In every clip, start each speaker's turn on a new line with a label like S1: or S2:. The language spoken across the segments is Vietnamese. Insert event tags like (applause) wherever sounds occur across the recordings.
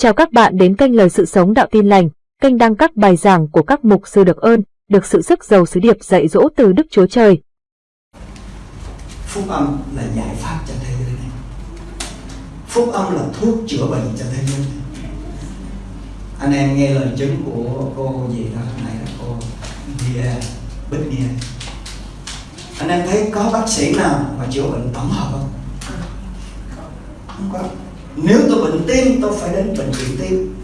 S1: Chào các bạn đến kênh Lời Sự Sống Đạo Tin Lành, kênh đăng các bài giảng của các mục sư được ơn, được sự sức giàu sứ điệp dạy dỗ từ Đức Chúa Trời.
S2: Phúc âm là giải pháp cho thế giới này. Phúc âm là thuốc chữa bệnh cho thế giới này. Anh em nghe lời chứng của cô gì đó này là cô Bia Bích Nia. Anh em thấy có bác sĩ nào mà chữa bệnh tổng hợp không? Không có nếu tôi bệnh tim, tôi phải đến bệnh viện tim.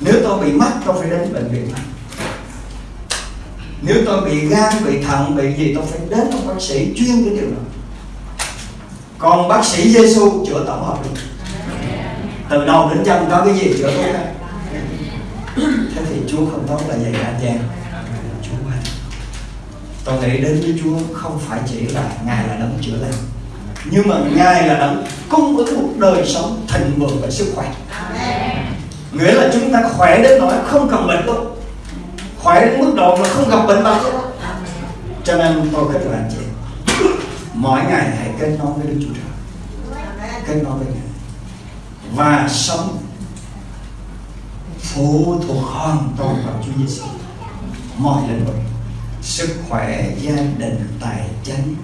S2: Nếu tôi bị mắt, tôi phải đến bệnh viện mắt. Nếu tôi bị gan, bị thận, bị gì, tôi phải đến một bác sĩ chuyên cái điều đó. Còn bác sĩ Giêsu chữa tổng hợp được từ đầu đến chân có cái gì chữa tốt hết. Thế thì Chúa không tốt là vậy anh em Chúa ơi, tôi nghĩ đến với Chúa không phải chỉ là ngài là đấng chữa lành nhưng mà ngài là đấng cung ứng một đời sống thịnh vượng và sức khỏe. Nghĩa là chúng ta khỏe đến nỗi không cần bệnh luôn. Khỏe đến mức độ mà không gặp bệnh bao cho nên tôi khích anh chị mỗi ngày hãy kết nối với Đức Chúa Trời. Kết nối với Ngài. Và sống phụ thuộc hoàn toàn vào Chúa Giêsu mọi lĩnh vực. Sức khỏe gia đình tài chính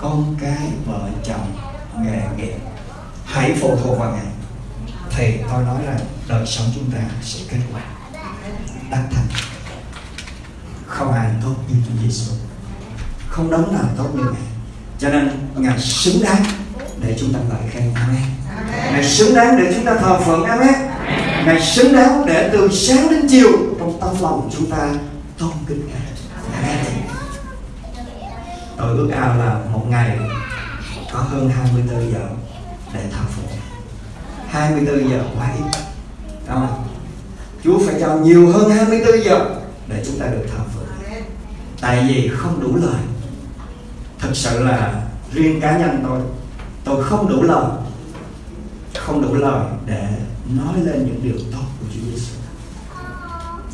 S2: con cái, vợ, chồng, nghề nghiệp. Hãy phụ thuộc vào ngài. Thì tôi nói rằng đời sống chúng ta sẽ kết quả. Đắc thành. Không ai tốt như Chúa Giêsu không đấng nào tốt như ngài. Cho nên ngài xứng đáng để chúng ta ngợi khen amen ngài xứng đáng để chúng ta thờ phượng amen ngài xứng đáng để từ sáng đến chiều, trong tâm lòng chúng ta tôn kính ngài tôi ước ao là một ngày có hơn 24 giờ để thờ phượng. 24 giờ quá ít. Đúng không? Chúa phải cho nhiều hơn 24 giờ để chúng ta được thờ phượng. Tại vì không đủ lời. Thực sự là riêng cá nhân tôi tôi không đủ lời, không đủ lời để nói lên những điều tốt của Chúa Giêsu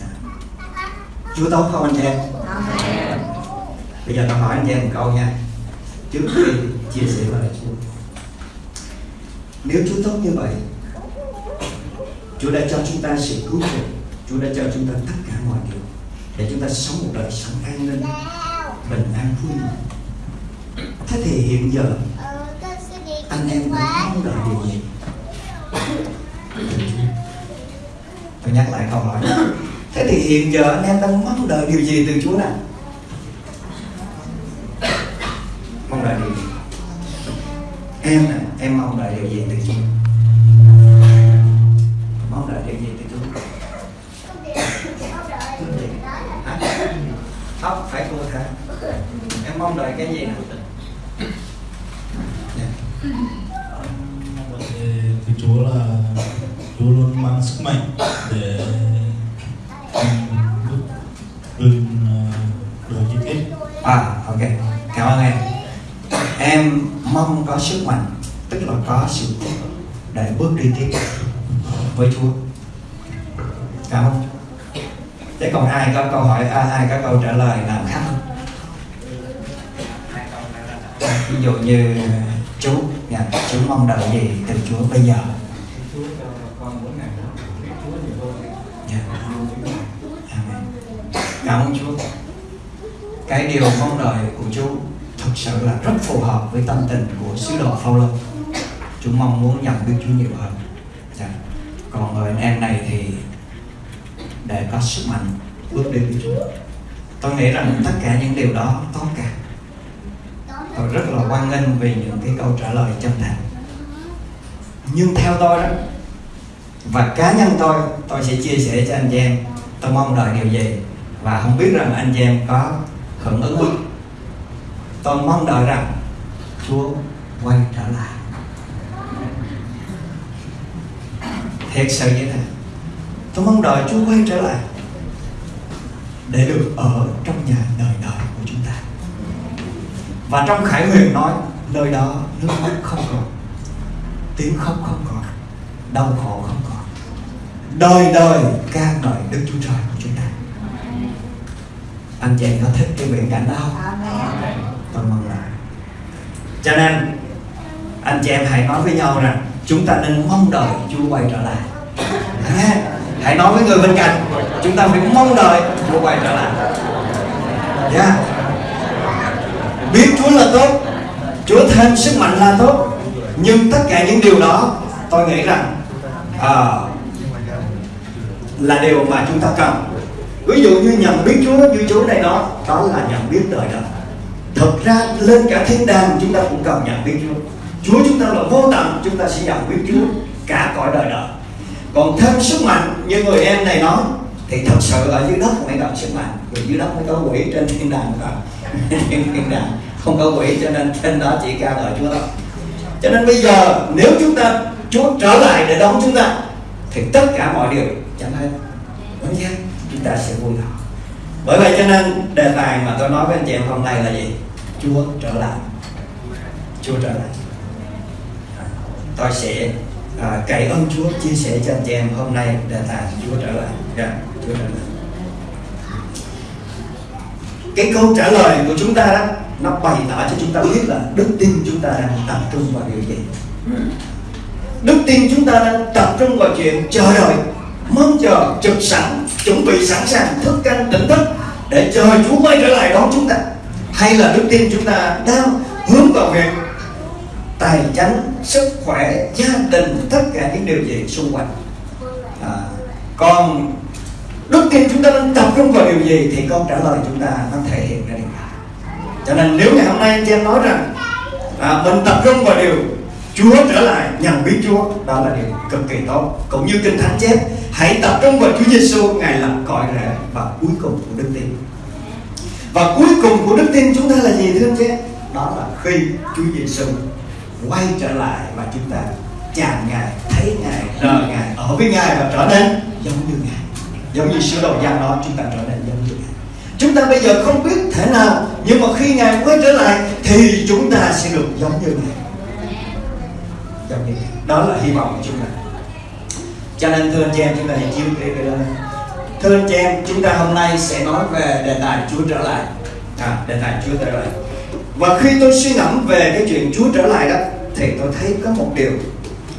S2: dạ. Chúa tốt không anh em? Bây giờ tôi hỏi anh em một câu nha. Trước khi chia sẻ lời Chúa, nếu Chúa tốt như vậy, Chúa đã cho chúng ta sự cứu chuộc Chúa đã cho chúng ta tất cả mọi điều để chúng ta sống một đời sống an ninh, bình an, vui mừng thế thì hiện giờ, anh em đang mong đợi điều gì? Tôi nhắc lại câu hỏi thế thì hiện giờ anh em đang mong đợi điều gì từ Chúa nào mong đợi điều gì em nè em mong đợi điều gì từ Chúa mong đợi điều gì từ Chúa tóc phải cô thả. Em mong đợi cái gì
S3: đợi từ Chúa là Chúa luôn mang sức mạnh để vươn đời chi tiết
S2: à ok. Cảm ơn em em mong có sức mạnh tức là có sự để bước đi tiếp với Chúa. Cảm ơn. Thế còn ai có câu hỏi à, ai có câu trả lời nào khác không? Ví dụ như uh, chú nhà chú mong đợi gì từ Chúa bây giờ? Dạ. Cảm ơn Chúa. Cái điều mong đợi thực sự là rất phù hợp với tâm tình của sứ đồ Phaolô. Chúng mong muốn nhận biết Chúa nhiều hơn. Dạ. Còn người anh em này thì để có sức mạnh bước đi với Chúa. Tôi nghĩ rằng tất cả những điều đó tốt cả. Tôi rất là hoan nghênh vì những cái câu trả lời chân thành. Nhưng theo tôi đó, và cá nhân tôi tôi sẽ chia sẻ cho anh chị em tôi mong đợi điều gì và không biết rằng anh chị em có hưởng ứng không tôi mong đợi rằng Chúa quay trở lại. Thiệt sự như thế. Tôi mong đợi Chúa quay trở lại để được ở trong nhà đời đời của chúng ta. Và trong Khải Huyền nói, nơi đó nước mắt không còn, tiếng khóc không còn, đau khổ không còn. Đời đời ca ngợi Đức Chúa Trời của chúng ta. Anh chị em có thích cái viễn cảnh đó không? Và mừng lại cho nên anh chị em hãy nói với nhau rằng chúng ta nên mong đợi Chúa quay trở lại. Hãy nói với người bên cạnh chúng ta phải mong đợi Chúa quay trở lại. Yeah. biết Chúa là tốt Chúa thêm sức mạnh là tốt nhưng tất cả những điều đó tôi nghĩ rằng à, là điều mà chúng ta cần. Ví dụ như nhận biết Chúa như Chúa này đó đó là nhận biết đời đời thực ra, lên cả thiên đàng chúng ta cũng cần nhận biết Chúa. Chúa chúng ta là vô tận, chúng ta sẽ nhận biết Chúa cả cõi đời đời. Còn thêm sức mạnh, như người em này nói, thì thật sự ở dưới đất mới cần sức mạnh. Vì dưới đất mới có quỷ trên thiên đàng mà. (laughs) Thiên đàng không có quỷ, cho nên trên đó chỉ ca đời Chúa thôi. Cho nên bây giờ, nếu chúng ta, Chúa trở lại để đón chúng ta, thì tất cả mọi điều chẳng hạn đúng chưa chúng ta sẽ vui lòng. Bởi vậy cho nên đề tài mà tôi nói với anh chị em hôm nay là gì? Chúa trở lại. Chúa trở lại. À, tôi sẽ à, cậy ơn Chúa chia sẻ cho anh chị em hôm nay đề tài Chúa trở lại. Yeah, Chúa trở lại. Cái câu trả lời của chúng ta đó nó bày tỏ cho chúng ta biết là đức tin chúng ta đang tập trung vào điều gì. Đức tin chúng ta đang tập trung vào chuyện chờ đợi mong chờ trực sẵn chuẩn bị sẵn sàng thức canh tỉnh thức để chờ Chúa quay trở lại đón chúng ta hay là đức tin chúng ta đang hướng vào việc tài chánh sức khỏe gia đình tất cả những điều gì xung quanh. À, còn đức tin chúng ta đang tập trung vào điều gì thì câu trả lời chúng ta nó thể hiện ra điều đó. Cho nên nếu ngày hôm nay anh chị em nói rằng à, mình tập trung vào điều Chúa trở lại nhận biết Chúa đó là điều cực kỳ tốt. Cũng như kinh thánh chép hãy tập trung vào Chúa Giêsu ngài là cội rễ và cuối cùng của đức tin và cuối cùng của đức tin chúng ta là gì thưa anh chị? Đó là khi Chúa Giêsu quay trở lại và chúng ta chạm ngài thấy ngài rờ ngài ở với ngài và trở nên giống như ngài. Giống như sứ đồ Giăng nói chúng ta trở nên giống như ngài. Chúng ta bây giờ không biết thế nào nhưng mà khi ngài quay trở lại thì chúng ta sẽ được giống như ngài. Giống như ngài. Đó là hy vọng của chúng ta. Cho nên thưa anh chị em chúng ta hãy chiếu cái cái lên thưa anh chị em chúng ta hôm nay sẽ nói về đề tài Chúa trở lại. À, đề tài Chúa trở lại. Và khi tôi suy ngẫm về cái chuyện Chúa trở lại đó thì tôi thấy có một điều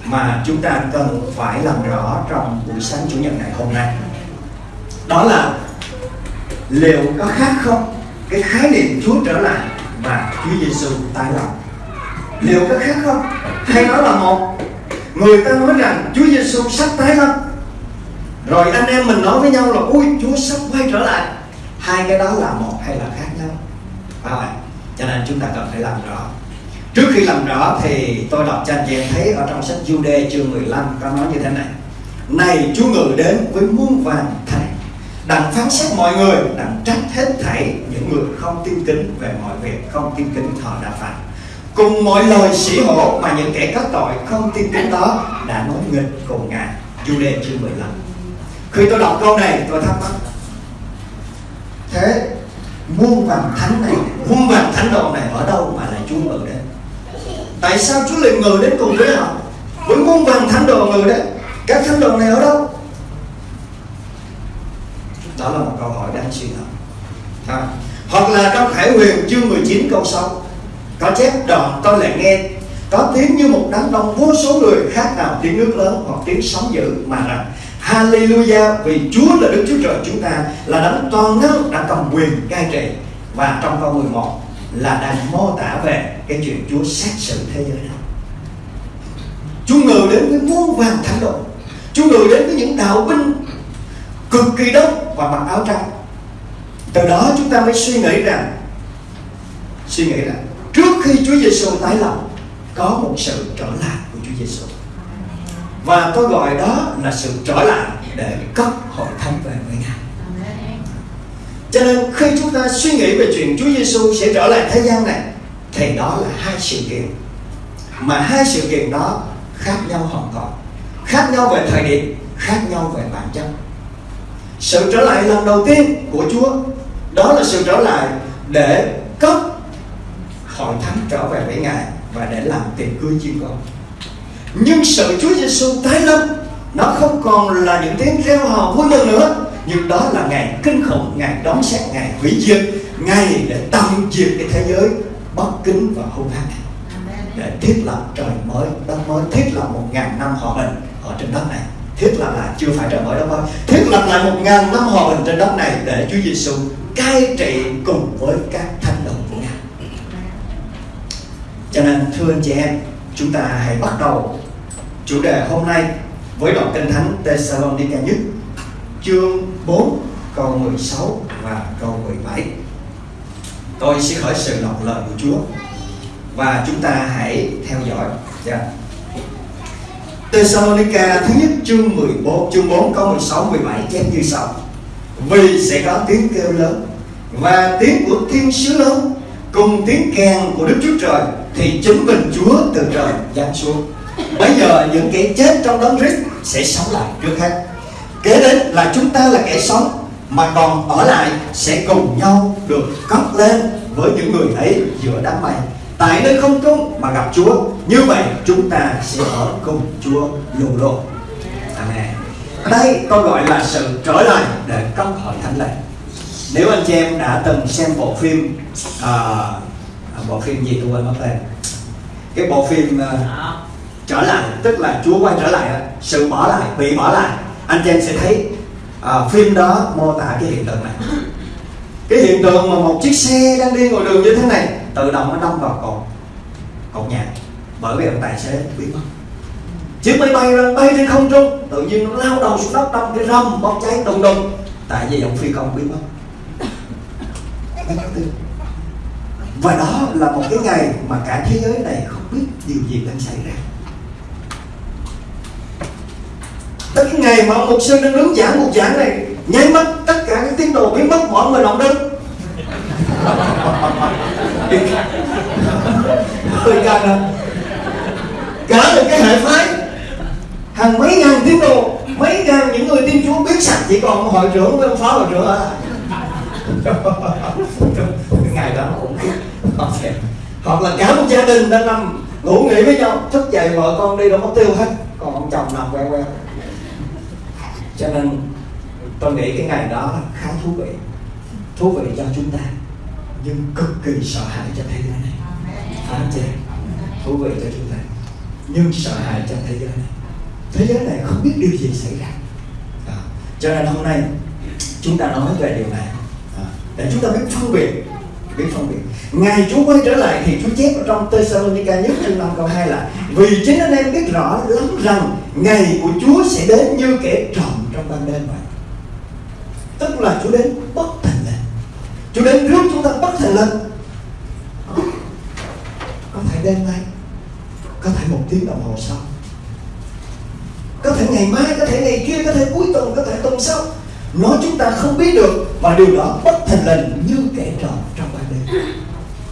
S2: mà chúng ta cần phải làm rõ trong buổi sáng chủ nhật ngày hôm nay. Đó là liệu có khác không cái khái niệm Chúa trở lại và Chúa Giêsu tái lập? Liệu có khác không? Hay nó là một người ta nói rằng Chúa Giêsu sắp tái lâm rồi anh em mình nói với nhau là ui Chúa sắp quay trở lại. Hai cái đó là một hay là khác nhau? Phải không cho nên chúng ta cần phải làm rõ. Trước khi làm rõ thì tôi đọc cho anh chị em thấy ở trong sách Jude chương 15 có nói như thế này. Này, Chúa ngự đến với muôn vàng thánh đặng phán xét mọi người, đặng trách hết thảy những người không tin kính về mọi việc, không tin kính thọ đã phạm cùng mọi lời sĩ hộ mà những kẻ có tội không tin kính đó đã nói nghịch cùng ngài. Jude chương 15 khi tôi đọc câu này tôi thắc mắc. Thế muôn vàng thánh này muôn vàng thánh đồ này ở đâu mà lại Chúa ngự đến tại sao Chúa lại ngự đến cùng với họ? Với muôn vàng thánh đồ ngự đến các thánh đồ này ở đâu? Đó là một câu hỏi đáng suy ngẫm. À. hoặc là trong Khải Huyền chương 19 câu 6 có chép đoạn tôi lại nghe. Có tiếng như một đám đông vô số người khác nào tiếng nước lớn hoặc tiếng sóng dữ mà rằng Hallelujah, vì Chúa là Đức Chúa Trời chúng ta, là đấng toàn năng đã cầm quyền cai trị. Và trong câu 11 là đang mô tả về cái chuyện Chúa xét xử thế giới này Chúa ngự đến với muôn vàng thánh đồ. Chúa ngự đến với những đạo binh cực kỳ đông và mặc áo trắng. Từ đó chúng ta mới suy nghĩ rằng, suy nghĩ rằng trước khi Chúa Giêsu tái lập, có một sự trở lại của Chúa Giêsu và tôi gọi đó là sự trở lại để cất hội thánh về với Ngài. Cho nên khi chúng ta suy nghĩ về chuyện Chúa Giêsu sẽ trở lại thế gian này thì đó là hai sự kiện. Mà hai sự kiện đó khác nhau hoàn toàn. Khác nhau về thời điểm khác nhau về bản chất. Sự trở lại lần đầu tiên của Chúa đó là sự trở lại để cất hội thánh trở về với Ngài và để làm tiệc cưới chiên con nhưng sự Chúa Giêsu tái lâm nó không còn là những tiếng reo hò vui mừng nữa nhưng đó là ngày kinh khủng ngày đón xét ngày hủy diệt ngày để tận diệt cái thế giới bất kính và hung hăng. Để thiết lập trời mới đất mới thiết lập một ngàn năm hòa bình ở trên đất này. Thiết lập lại chưa phải trời mới đâu thôi. Thiết lập lại một ngàn năm hòa bình trên đất này để Chúa Giêsu cai trị cùng với các thánh đồ của Ngài. Cho nên thưa anh chị em chúng ta hãy bắt đầu chủ đề hôm nay với đoạn kinh thánh Thessalonica nhất, chương 4 câu 16 và câu 17 tôi sẽ khởi sự đọc lời của Chúa và chúng ta hãy theo dõi. Yeah. Thessalonica thứ nhất, chương 14 chương 4 câu 16 17 chép như sau. Vì sẽ có tiếng kêu lớn và tiếng của thiên sứ lớn cùng tiếng kèn của Đức Chúa Trời thì chứng minh Chúa từ trời giáng xuống bây giờ những kẻ chết trong đấng Christ sẽ sống lại trước hết. Kế đến là chúng ta là kẻ sống mà còn ở lại sẽ cùng nhau được cất lên với những người ấy giữa đám mây. Tại nơi không trung mà gặp Chúa như vậy chúng ta sẽ ở cùng Chúa luôn luôn. Amen. Đây tôi gọi là sự trở lại để cấp hội thánh lễ. Nếu anh chị em đã từng xem bộ phim à, à bộ phim gì tôi quên mất tên. Cái bộ phim uh, trở lại. Tức là Chúa quay trở lại sự bỏ lại bị bỏ lại. Anh chị em sẽ thấy à, phim đó mô tả cái hiện tượng này. Cái hiện tượng mà một chiếc xe đang đi ngoài đường như thế này tự động nó đâm vào cột cột nhà. Bởi vì ông tài xế biết mất. Chiếc máy bay đang bay trên không trung tự nhiên nó lao đầu xuống đất đâm cái râm bốc cháy đùng đùng. Tại vì ông phi công biết mất. Và đó là một cái ngày mà cả thế giới này không biết điều gì đang xảy ra. Tới cái ngày mà một sư đang đứng giảng một giảng này, nháy mắt tất cả các tín đồ biến mất, mọi người động đứng hơi căng là cả một cái hệ phái, hàng mấy ngàn tín đồ, mấy ngàn những người tin chúa biết sạch chỉ còn hội trưởng với ông phó hội trưởng à. Cái (laughs) ngày đó cũng hoặc là cả một gia đình đang nằm ngủ nghỉ với nhau, thức dậy vợ con đi đâu mất tiêu hết, còn ông chồng nằm quen quen cho nên tôi nghĩ cái ngày đó khá thú vị. Thú vị cho chúng ta nhưng cực kỳ sợ hãi cho thế giới này. Phải không chị? Thú vị cho chúng ta nhưng sợ hãi cho thế giới này. Thế giới này không biết điều gì xảy ra. À, cho nên hôm nay chúng ta nói về điều này. À, để chúng ta biết phân biệt biết phân biệt. Ngày Chúa quay trở lại thì Chúa chép ở trong Thessalonica nhất chương 5 câu 2 là vì chính anh em biết rõ lắm rằng ngày của Chúa sẽ đến như kẻ trộm trong ban đêm vậy. Tức là Chúa đến bất thành lệnh. Chúa đến rước chúng ta bất thành lệnh. Ờ, có thể đêm nay, có thể một tiếng đồng hồ sau. Có thể ngày mai, có thể ngày kia, có thể cuối tuần, có thể tuần sau. Nói chúng ta không biết được và điều đó bất thành lệnh như kẻ trộm trong ban đêm.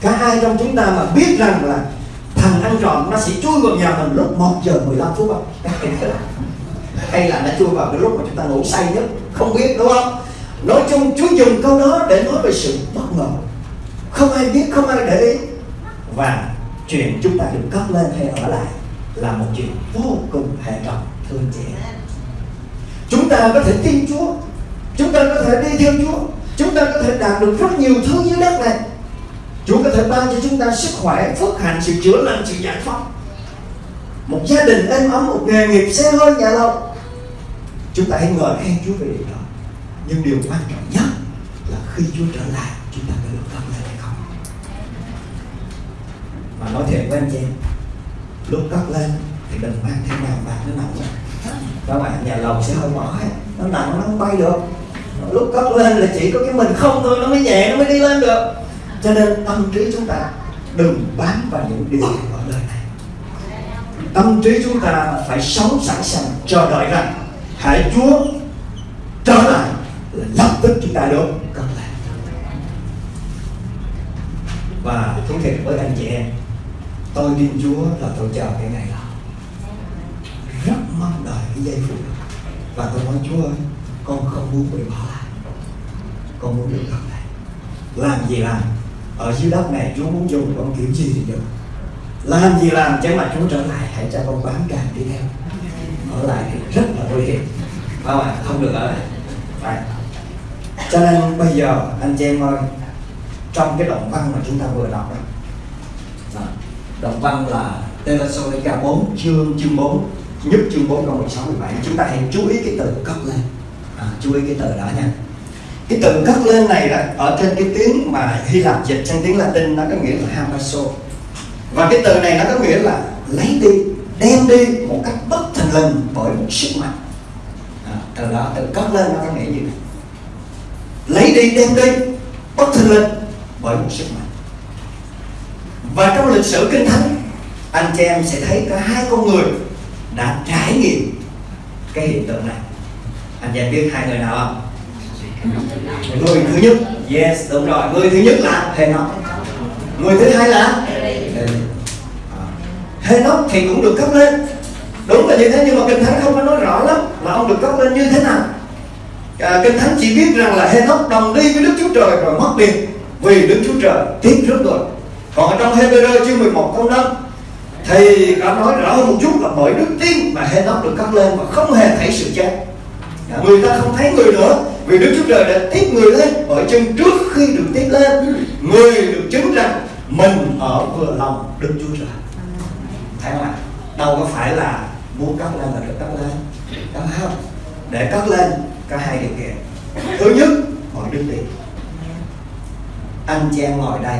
S2: Cả hai trong chúng ta mà biết rằng là thằng ăn trộm nó sẽ chui vào nhà mình lúc 1 giờ 15 phút. Không? Hay là nó chui vào cái lúc mà chúng ta ngủ say nhất, không biết, đúng không? Nói chung Chúa dùng câu đó để nói về sự bất ngờ. Không ai biết, không ai để ý. Và chuyện chúng ta được cất lên hay ở lại là một chuyện vô cùng hệ trọng thưa anh chị. Chúng ta có thể tin Chúa. Chúng ta có thể đi theo Chúa. Chúng ta có thể đạt được rất nhiều thứ dưới đất này. Chúa có thể ban cho chúng ta sức khỏe, phước hạnh, sự chữa lành, sự giải phóng một gia đình êm ấm, một nghề nghiệp xe hơi, nhà lâu chúng ta hãy ngợi khen Chúa về điều đó. Nhưng điều quan trọng nhất là khi Chúa trở lại, chúng ta có được cất lên hay không? Mà nói thiệt với anh chị, lúc cất lên thì đừng mang theo nào bạc nó nặng lắm các bạn nhà lầu sẽ hơi mỏi, nó nặng nó không bay được. Lúc cất lên là chỉ có cái mình không thôi, nó mới nhẹ, nó mới đi lên được. Cho nên tâm trí chúng ta đừng bám vào những điều ở đời này tâm trí chúng ta phải sống sẵn sàng chờ đợi rằng hãy Chúa trở lại là lập tức chúng ta được cất lại. Và thú thiệt với anh chị em, tôi tin Chúa là tôi chờ cái ngày đó. Rất mong đợi cái giây phút đó. Và tôi nói, Chúa ơi, con không muốn bị bỏ lại. Con muốn được gặp lại. Làm gì làm? Ở dưới đất này, Chúa muốn dùng con kiểu gì thì được làm gì làm chứ mà Chúa trở lại hãy cho con bám càng đi theo. Ở lại thì rất là nguy hiểm. Không ạ? Không được ở lại. Phải. Cho nên bây giờ anh chị em ơi trong cái động văn mà chúng ta vừa đọc đó động văn là Thessalonica 4 chương chương 4 nhất chương 4 câu 16 17 chúng ta hãy chú ý cái từ cất lên. À, chú ý cái từ đó nha. Cái từ cất lên này là ở trên cái tiếng mà Hy Lạp dịch sang tiếng Latin nó có nghĩa là hamaso và cái từ này nó có nghĩa là lấy đi đem đi một cách bất thình lình bởi một sức mạnh. À, từ đó từ cất lên nó có nghĩa như này? Lấy đi đem đi bất thình lình bởi một sức mạnh. Và trong lịch sử kinh thánh anh chị em sẽ thấy có hai con người đã trải nghiệm cái hiện tượng này. Anh chị em biết hai người nào không? Người thứ nhất. Yes đúng rồi. Người thứ nhất là thầy Henoch. Người thứ hai là? Henoch thì cũng được cấp lên. Đúng là như thế nhưng mà kinh thánh không có nói rõ lắm là ông được cấp lên như thế nào. À, kinh thánh chỉ biết rằng là Henoch đồng đi với Đức Chúa Trời rồi mất đi vì Đức Chúa Trời tiếc trước rồi. Còn ở trong Hebrew chương 11 câu 5 thì đã nói rõ hơn một chút là bởi đức tin mà Henoch được cất lên và không hề thấy sự chết. À, người ta không thấy người nữa vì Đức Chúa Trời đã tiếp người lên bởi chân trước khi được tiếp lên. Người được chứng rằng mình ở vừa lòng Đức Chúa Trời phải không ạ đâu có phải là muốn cất lên là được cất lên. Đâu không? Để cất lên, có hai điều kiện. Thứ nhất, mọi đức tin anh chị em ngồi đây.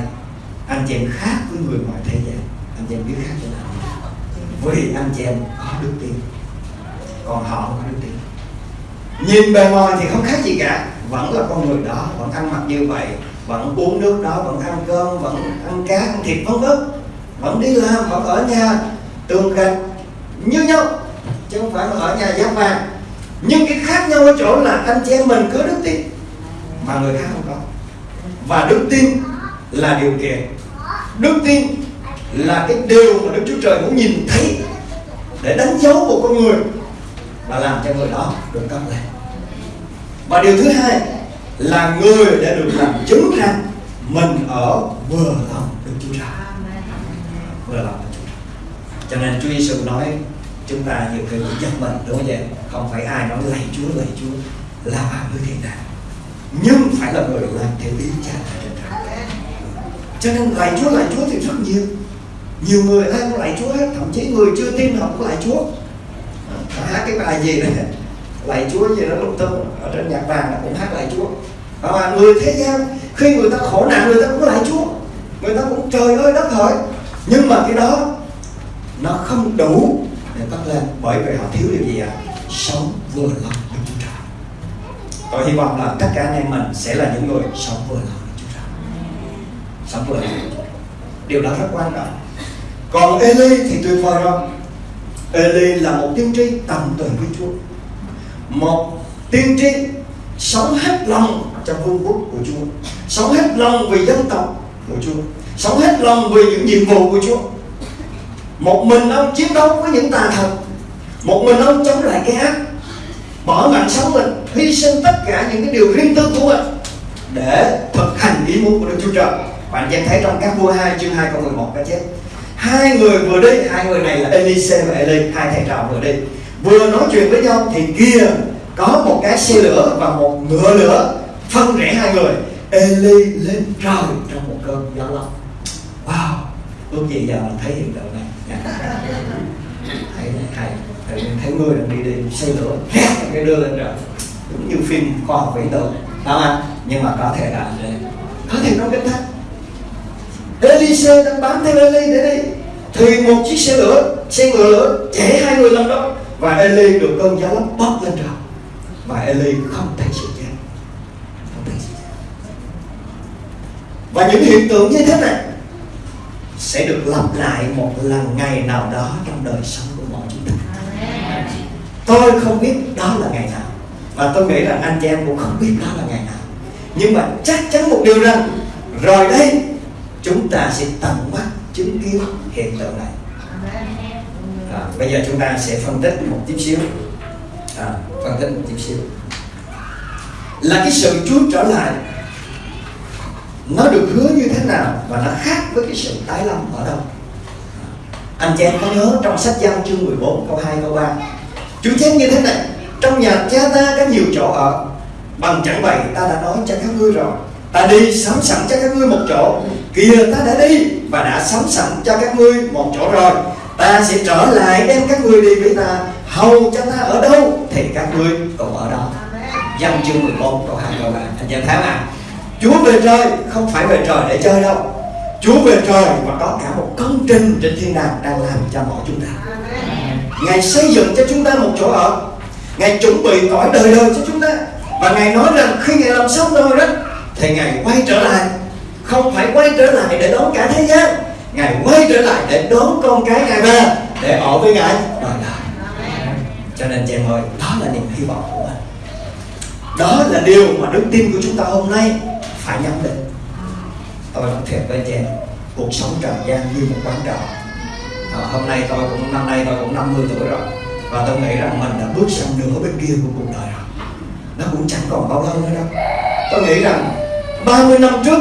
S2: Anh chị em khác với người ngoài thế gian anh chị em biết khác thế nào? Vì anh chị em có đức tin. Còn họ không có đức tin. Nhìn bề ngoài thì không khác gì cả. Vẫn là con người đó. Vẫn ăn mặc như vậy. Vẫn uống nước đó. Vẫn ăn cơm. Vẫn ăn cá, ăn thịt, vân vân vẫn đi làm, vẫn ở nhà, tường gạch như nhau, chứ không phải là ở nhà giáp vàng. Nhưng cái khác nhau ở chỗ là anh chị em mình cứ đức tin mà người khác không có. Và đức tin là điều kiện đức tin là cái điều mà Đức Chúa Trời muốn nhìn thấy để đánh dấu một con người và làm cho người đó được cấp lên. Và điều thứ hai là người đã được làm chứng rằng mình ở vừa lòng Đức Chúa Trời vừa lòng. Cho nên Chúa Giêsu nói, chúng ta nhiều khi cũng giật mình đúng không vậy? Không phải ai nói lạy Chúa lạy Chúa, là vào với thiên đàng nhưng phải là người làm theo ý cha ở trên trời. Cho nên lạy Chúa lạy Chúa thì rất nhiều. Nhiều người ai cũng lạy Chúa hết, thậm chí người chưa tin họ cũng lạy Chúa. Họ hát cái bài gì này lạy Chúa gì đó lung tung ở trên nhạc vàng nó cũng hát lạy Chúa. Và người thế gian, khi người ta khổ nạn, người ta cũng lạy Chúa. Người ta cũng trời ơi đất hỡi nhưng mà cái đó, nó không đủ để cất lên, bởi vì họ thiếu điều gì ạ? À? sống vừa lòng với Chúa Trời. Tôi hy vọng là tất cả anh em mình sẽ là những người sống vừa lòng với Chúa Trời. Sống vừa lòng điều đó rất quan trọng. Còn Eli thì tuyệt vời không Eli là một tiên tri tầm tuần với Chúa. Một tiên tri sống hết lòng cho vương quốc của Chúa, sống hết lòng vì dân tộc của Chúa sống hết lòng vì những nhiệm vụ của Chúa. Một mình ông chiến đấu với những tà thần. Một mình ông chống lại cái ác. Bỏ mạng sống mình, hy sinh tất cả những cái điều riêng tư của mình để thực hành ý muốn của Đức Chúa Trời. Bạn xem thấy trong các vua 2 chương 2 câu 11 cái chết. Hai người vừa đi, hai người này là Elise và Eli, hai thầy trò vừa đi. Vừa nói chuyện với nhau thì kia có một cái xe lửa và một ngựa lửa phân rẽ hai người. Eli lên trời trong một cơn gió lốc ước gì giờ mình thấy hiện tượng này. Dạ. Thấy thầy thấy, thấy người đang đi đi xe lửa (laughs) cái đưa lên trời đúng như phim khoa học viễn tưởng không anh? Nhưng mà có thể là có thể trong kinh thánh Elise đang bám theo Eli để đi. Thì một chiếc xe lửa xe ngựa lửa chạy hai người lên đó. Và Eli được cơn gió lốc bốc lên trời. Và Eli không thấy sự chết. Không thấy sự chết. Và những hiện tượng như thế này sẽ được lặp lại một lần ngày nào đó trong đời sống của mọi chúng ta. Tôi không biết đó là ngày nào và tôi nghĩ rằng anh chị em cũng không biết đó là ngày nào. Nhưng mà chắc chắn một điều rằng rồi đây chúng ta sẽ tận mắt chứng kiến hiện tượng này. À, bây giờ chúng ta sẽ phân tích một chút xíu. À, phân tích một chút xíu. Là cái sự Chúa trở lại nó được hứa như thế nào và nó khác với cái sự tái lâm ở đâu? Anh chị em có nhớ trong sách giao chương 14 câu 2 câu 3 Chúa chép như thế này, trong nhà cha ta có nhiều chỗ ở, bằng chẳng vậy ta đã nói cho các ngươi rồi. Ta đi sắm sẵn cho các ngươi một chỗ, kìa ta đã đi và đã sắm sẵn cho các ngươi một chỗ rồi. Ta sẽ trở lại đem các ngươi đi với ta, hầu cho ta ở đâu thì các ngươi cũng ở đó. Giao chương 14 câu 2 câu 3 Anh chị em thấy mà Chúa về trời không phải về trời để chơi đâu. Chúa về trời và có cả một công trình trên thiên đàng đang làm cho mọi chúng ta. Ngài xây dựng cho chúng ta một chỗ ở. Ngài chuẩn bị cõi đời đời cho chúng ta. Và Ngài nói rằng khi Ngài làm xong rồi đó, Thì Ngài quay trở lại. Không phải quay trở lại để đón cả thế gian. Ngài quay trở lại để đón con cái Ngài về, Để ở với Ngài đời đời. Cho nên chị em ơi, Đó là niềm hy vọng của mình. Đó là điều mà đức tin của chúng ta hôm nay phải nhắm đến. Tôi nói thiệt với chị em Cuộc sống trần gian như một quán trọ. À, Hôm nay tôi cũng năm nay tôi cũng 50 tuổi rồi Và tôi nghĩ rằng mình đã bước sang nửa bên kia của cuộc đời rồi. Nó cũng chẳng còn bao lâu nữa đâu. Tôi nghĩ rằng 30 năm trước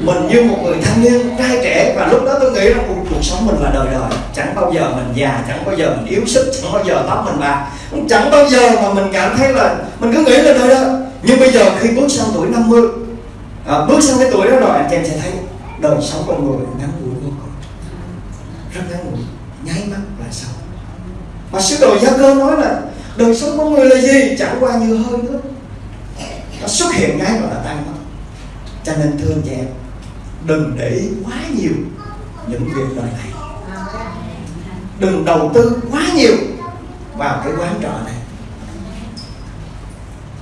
S2: mình như một người thanh niên trai trẻ và lúc đó tôi nghĩ rằng cuộc, cuộc sống mình là đời đời. Chẳng bao giờ mình già chẳng bao giờ mình yếu sức chẳng bao giờ tóc mình bạc. Chẳng bao giờ mà mình cảm thấy là mình cứ nghĩ là đời đó nhưng bây giờ khi bước sang tuổi 50 à, bước sang cái tuổi đó rồi anh chị em sẽ thấy đời sống con người ngắn ngủi vô cùng. Rất ngắn ngủi nháy mắt là xong. Mà sứ đồ gia cơ nói là đời sống con người là gì? Chẳng qua như hơi nước nó xuất hiện ngay và là tan mất cho nên thưa anh chị em đừng để ý quá nhiều những việc đời này. Đừng đầu tư quá nhiều vào cái quán trọ này.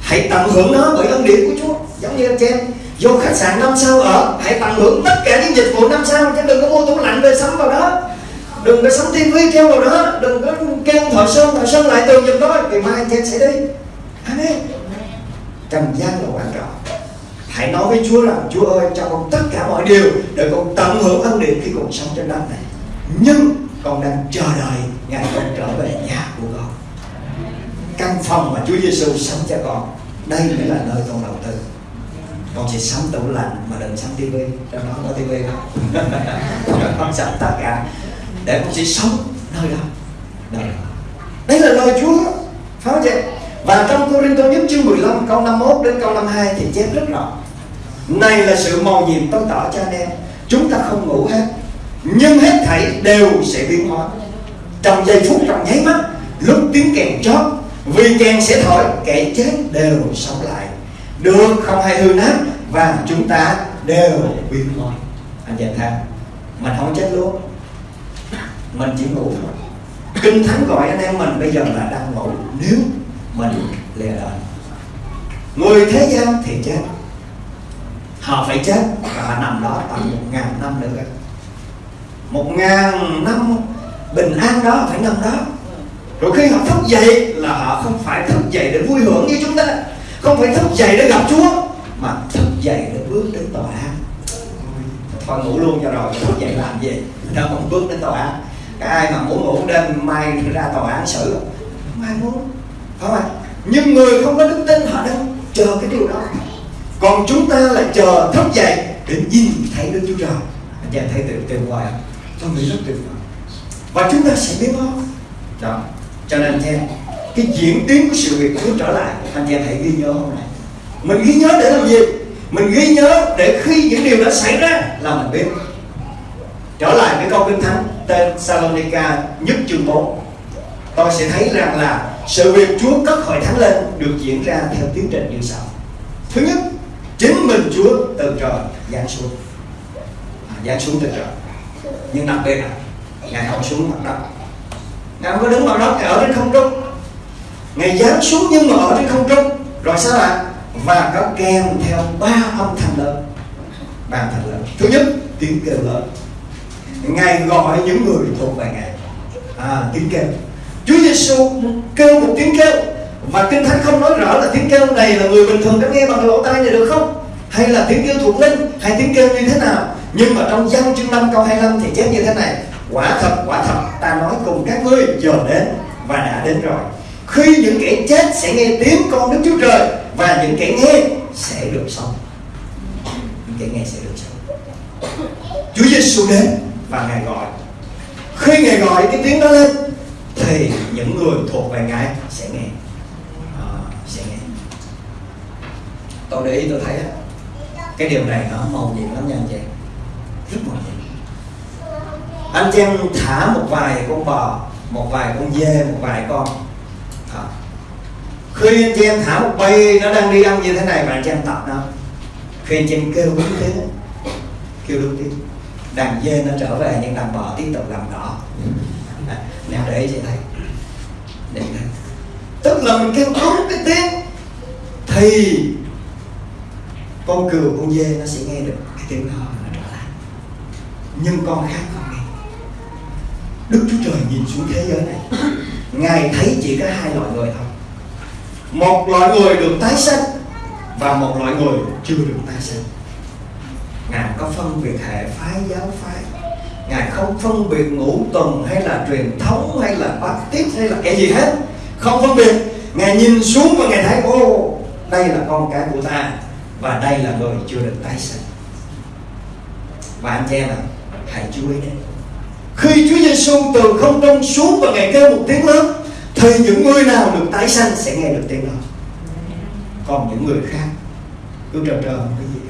S2: Hãy tận hưởng nó bởi ân điển của Chúa. Giống như anh chị em vô khách sạn năm sao ở, hãy tận hưởng tất cả những dịch vụ năm sao, chứ đừng có mua tủ lạnh về sắm vào đó. Đừng có sắm tivi treo vào đó. Đừng có kêu thợ sơn thợ sơn lại tường giùm tôi ngày mai anh em sẽ đi. Amen. Trần gian là quan trọng. Hãy nói với Chúa rằng, Chúa ơi, cho con tất cả mọi điều, để con tận hưởng ân điển khi còn sống trên đất này. Nhưng con đang chờ đợi ngày con trở về nhà của con. Căn phòng mà Chúa Giêsu sống cho con, đây mới là nơi con đầu tư con chỉ sắm tủ lạnh mà đừng sắm tivi. Trong đó có tivi không? (laughs) Con sắm tất cả để con chỉ sống nơi đó. Đấy là lời Chúa phải không chị. Và trong Cô Rinh Tô nhất chương 15 câu 51 đến câu 52 thì chép rất rõ. Này là sự màu nhiệm tôi tỏ cho anh em. Chúng ta không ngủ hết, Nhưng hết thảy đều sẽ biến hóa. Trong giây phút, trong nháy mắt, Lúc tiếng kèn chót, Vì kèn sẽ thổi, Kẻ chết đều sống lại được, không hay hư nát Và chúng ta đều biến thôi Anh chị tham Mình không chết luôn. Mình chỉ ngủ thôi. Kinh Thánh gọi anh em mình bây giờ là đang ngủ. Nếu mình lìa đời người thế gian thì chết. Họ phải chết và họ nằm đó tầm một ngàn năm nữa. Một ngàn năm bình an đó, phải nằm đó. Rồi khi họ thức dậy là họ không phải thức dậy để vui hưởng như chúng ta không phải thức dậy để gặp chúa, mà thức dậy để bước đến tòa án. Thôi, ngủ luôn cho rồi, thức dậy làm gì? Đâu còn bước đến tòa án. Cái ai mà muốn ngủ đêm mai ra tòa án xử? Mai muốn. Phải không ạ? Nhưng người không có đức tin họ đang chờ cái điều đó. Còn chúng ta là chờ thức dậy để nhìn thấy Đức Chúa Trời. Anh em thấy tuyệt tuyệt vời không? Tôi nghĩ rất tuyệt vời. Và chúng ta sẽ biết đó. Đó cho nên theo cái diễn tiến của sự việc Chúa trở lại. Anh chị hãy ghi nhớ hôm nay. Mình ghi nhớ để làm gì? Mình ghi nhớ để khi những điều đã xảy ra là mình biết. Trở lại với câu kinh thánh tên Salonica nhất chương 4 tôi sẽ thấy rằng là sự việc Chúa cất hội thánh lên được diễn ra theo tiến trình như sau. Thứ nhất chính mình Chúa từ trời giáng xuống. À, giáng xuống từ trời. Nhưng đặc biệt là ngài không xuống mặt đất. Ngài không có đứng mặt đất ngài ở trên không trung ngài giáng xuống nhưng mà ở trên không trung rồi sao ạ và nó kèm theo ba âm thanh lớn. Ba âm thanh lớn. Thứ nhất tiếng kêu lớn. Ngài gọi những người thuộc về ngài. À, tiếng kêu. Chúa Giêsu kêu một tiếng kêu và kinh thánh không nói rõ là tiếng kêu này là người bình thường có nghe bằng lỗ tai này được không? Hay là tiếng kêu thuộc linh hay tiếng kêu như thế nào? Nhưng mà trong văn chương 5 câu 25 thì chép như thế này. Quả thật quả thật ta nói cùng các ngươi giờ đến và đã đến rồi khi những kẻ chết sẽ nghe tiếng con Đức Chúa Trời và những kẻ nghe sẽ được sống. Những kẻ nghe sẽ được sống. Chúa Giêsu đến và ngài gọi. Khi ngài gọi cái tiếng đó lên thì những người thuộc về ngài sẽ nghe. À, sẽ nghe. Tôi để ý tôi thấy cái điều này nó màu nhiệm lắm nha anh chị. Rất màu nhiệm. Anh chị thả một vài con bò một vài con dê một vài con à. khi anh chị em thả một bầy nó đang đi ăn như thế này mà anh chị em tập nó khi anh chị em kêu đúng tiếng kêu đúng tiếng đàn dê nó trở về nhưng đàn bò tiếp tục làm đỏ, (laughs) à, nè để chị thấy. Để thấy. Tức là mình kêu đúng cái tiếng thì con cừu con dê nó sẽ nghe được cái tiếng đó nó trở lại. Nhưng con khác không nghe. Đức chúa trời nhìn xuống thế giới này ngài thấy chỉ có hai loại người thôi. Một loại người được tái sanh và một loại người chưa được tái sanh. Ngài có phân biệt hệ phái giáo phái. Ngài không phân biệt ngũ tuần hay là truyền thống hay là baptist hay là cái gì hết. Không phân biệt. Ngài nhìn xuống và ngài thấy ô đây là con cái của ta và đây là người chưa được tái sinh và anh chị em ạ hãy chú ý đấy khi Chúa Giêsu từ không trung xuống và ngài kêu một tiếng lớn thì những người nào được tái sanh sẽ nghe được tiếng đó. Còn những người khác cứ trơ trơ không cái gì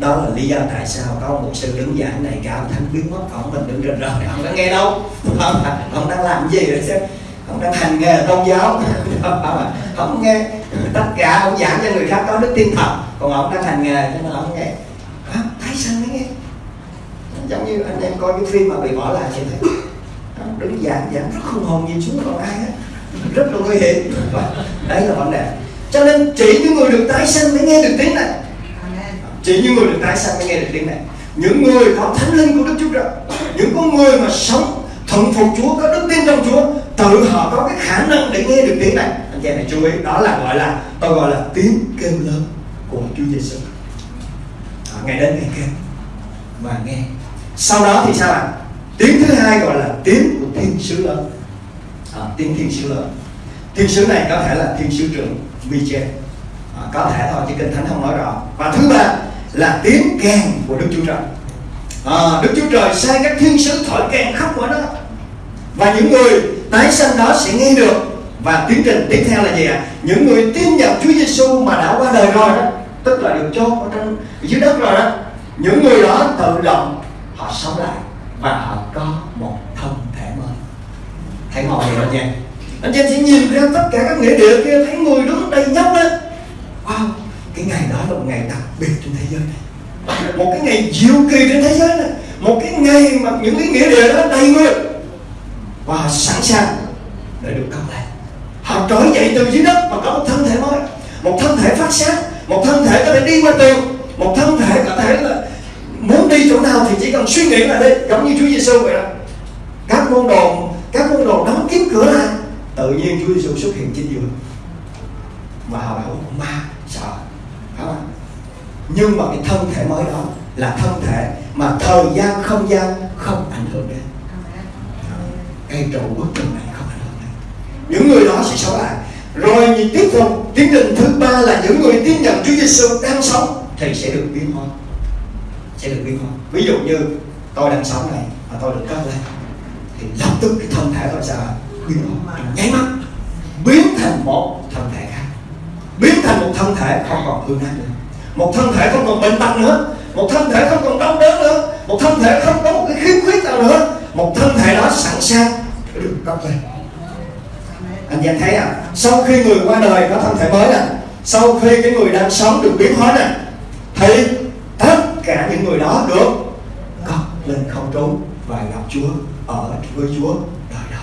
S2: đó. Là lý do tại sao có một sự đứng giảng này cao thánh biến mất ông mình đứng rình rời không có nghe đâu? (laughs) Không, ông đang làm gì rồi chứ Ông đang hành nghề tôn giáo. (laughs) Không nghe tất cả ông giảng cho người khác có đức tin thật còn ông đang hành nghề cho nên ông nghe à, tái sanh mới nghe giống như anh em coi những phim mà bị bỏ lại vậy thấy đứng giảng giảng rất không hồn nhìn xuống còn ai hết. Rất là nguy hiểm. Đấy là vấn đề. Cho nên chỉ những người được tái sanh mới nghe được tiếng này. Chỉ những người được tái sanh mới nghe được tiếng này. Những người có thánh linh của đức chúa trời những con người mà sống thuận phục chúa có đức tin trong chúa tự họ có cái khả năng để nghe được tiếng này. Anh chị này chú ý đó là gọi là tôi gọi là tiếng kêu lớn của chúa giêsu à, ngày đến ngày kêu và nghe sau đó thì sao ạ? Tiếng thứ hai gọi là tiếng của thiên sứ lớn à, tiếng thiên sứ lớn thiên sứ này có thể là thiên sứ trưởng Michel. À, có thể thôi chứ kinh thánh không nói rõ. Và thứ ba là tiếng kèn của đức chúa trời. À, đức chúa trời sai các thiên sứ thổi kèn khắp mọi đó và những người tái sanh đó sẽ nghe được. Và tiến trình tiếp theo là gì ạ? Những người tin nhận Chúa Giêsu mà đã qua đời rồi đó tức là được chôn ở trên dưới đất rồi đó. Những người đó tự động họ sống lại và họ có một thân thể mới. Hãy ngồi gì nha? Anh chị em sẽ nhìn ra tất cả các nghĩa địa kia, thấy người đứng đầy nhóc đó wow, cái ngày đó là một ngày đặc biệt trên thế giới này. Một cái ngày diệu kỳ trên thế giới này. Một cái ngày mà những cái nghĩa địa đó đầy người. Và họ sẵn sàng để được cất lại họ trỗi dậy từ dưới đất và có một thân thể mới. Một thân thể phát sáng, một thân thể có thể đi qua tường, một thân thể có thể là muốn đi chỗ nào thì chỉ cần suy nghĩ là đi, giống như Chúa Giêsu vậy đó. Các môn đồ, các môn đồ đóng kín cửa lại, tự nhiên Chúa Giêsu xuất hiện trên giường. Và họ bảo, ma, sợ. Phải không? Nhưng mà cái thân thể mới đó là thân thể mà thời gian không gian không ảnh hưởng đến. Cây trụ bức tường này không ảnh hưởng đến. Những người đó sẽ sống lại. Rồi nhìn tiếp tục, tiến trình thứ ba là những người tiếp nhận Chúa Giêsu đang sống thì sẽ được biến hóa sẽ được biến hóa ví dụ như tôi đang sống này mà tôi được cất lên, thì lập tức cái thân thể tôi sẽ biến hóa, nháy mắt, biến thành một thân thể khác. Biến thành một thân thể không còn hư nát nữa. Một thân thể không còn bệnh tật nữa. Một thân thể không còn đau đớn nữa. Một thân thể không có một cái khiếm khuyết nào nữa. Một thân thể đó sẵn sàng để được cất lên. Anh em thấy à sau khi người qua đời có thân thể mới nè sau khi cái người đang sống được biến hóa nè thì tất cả những người đó được cất lên không trốn và gặp Chúa ở với Chúa đời đời.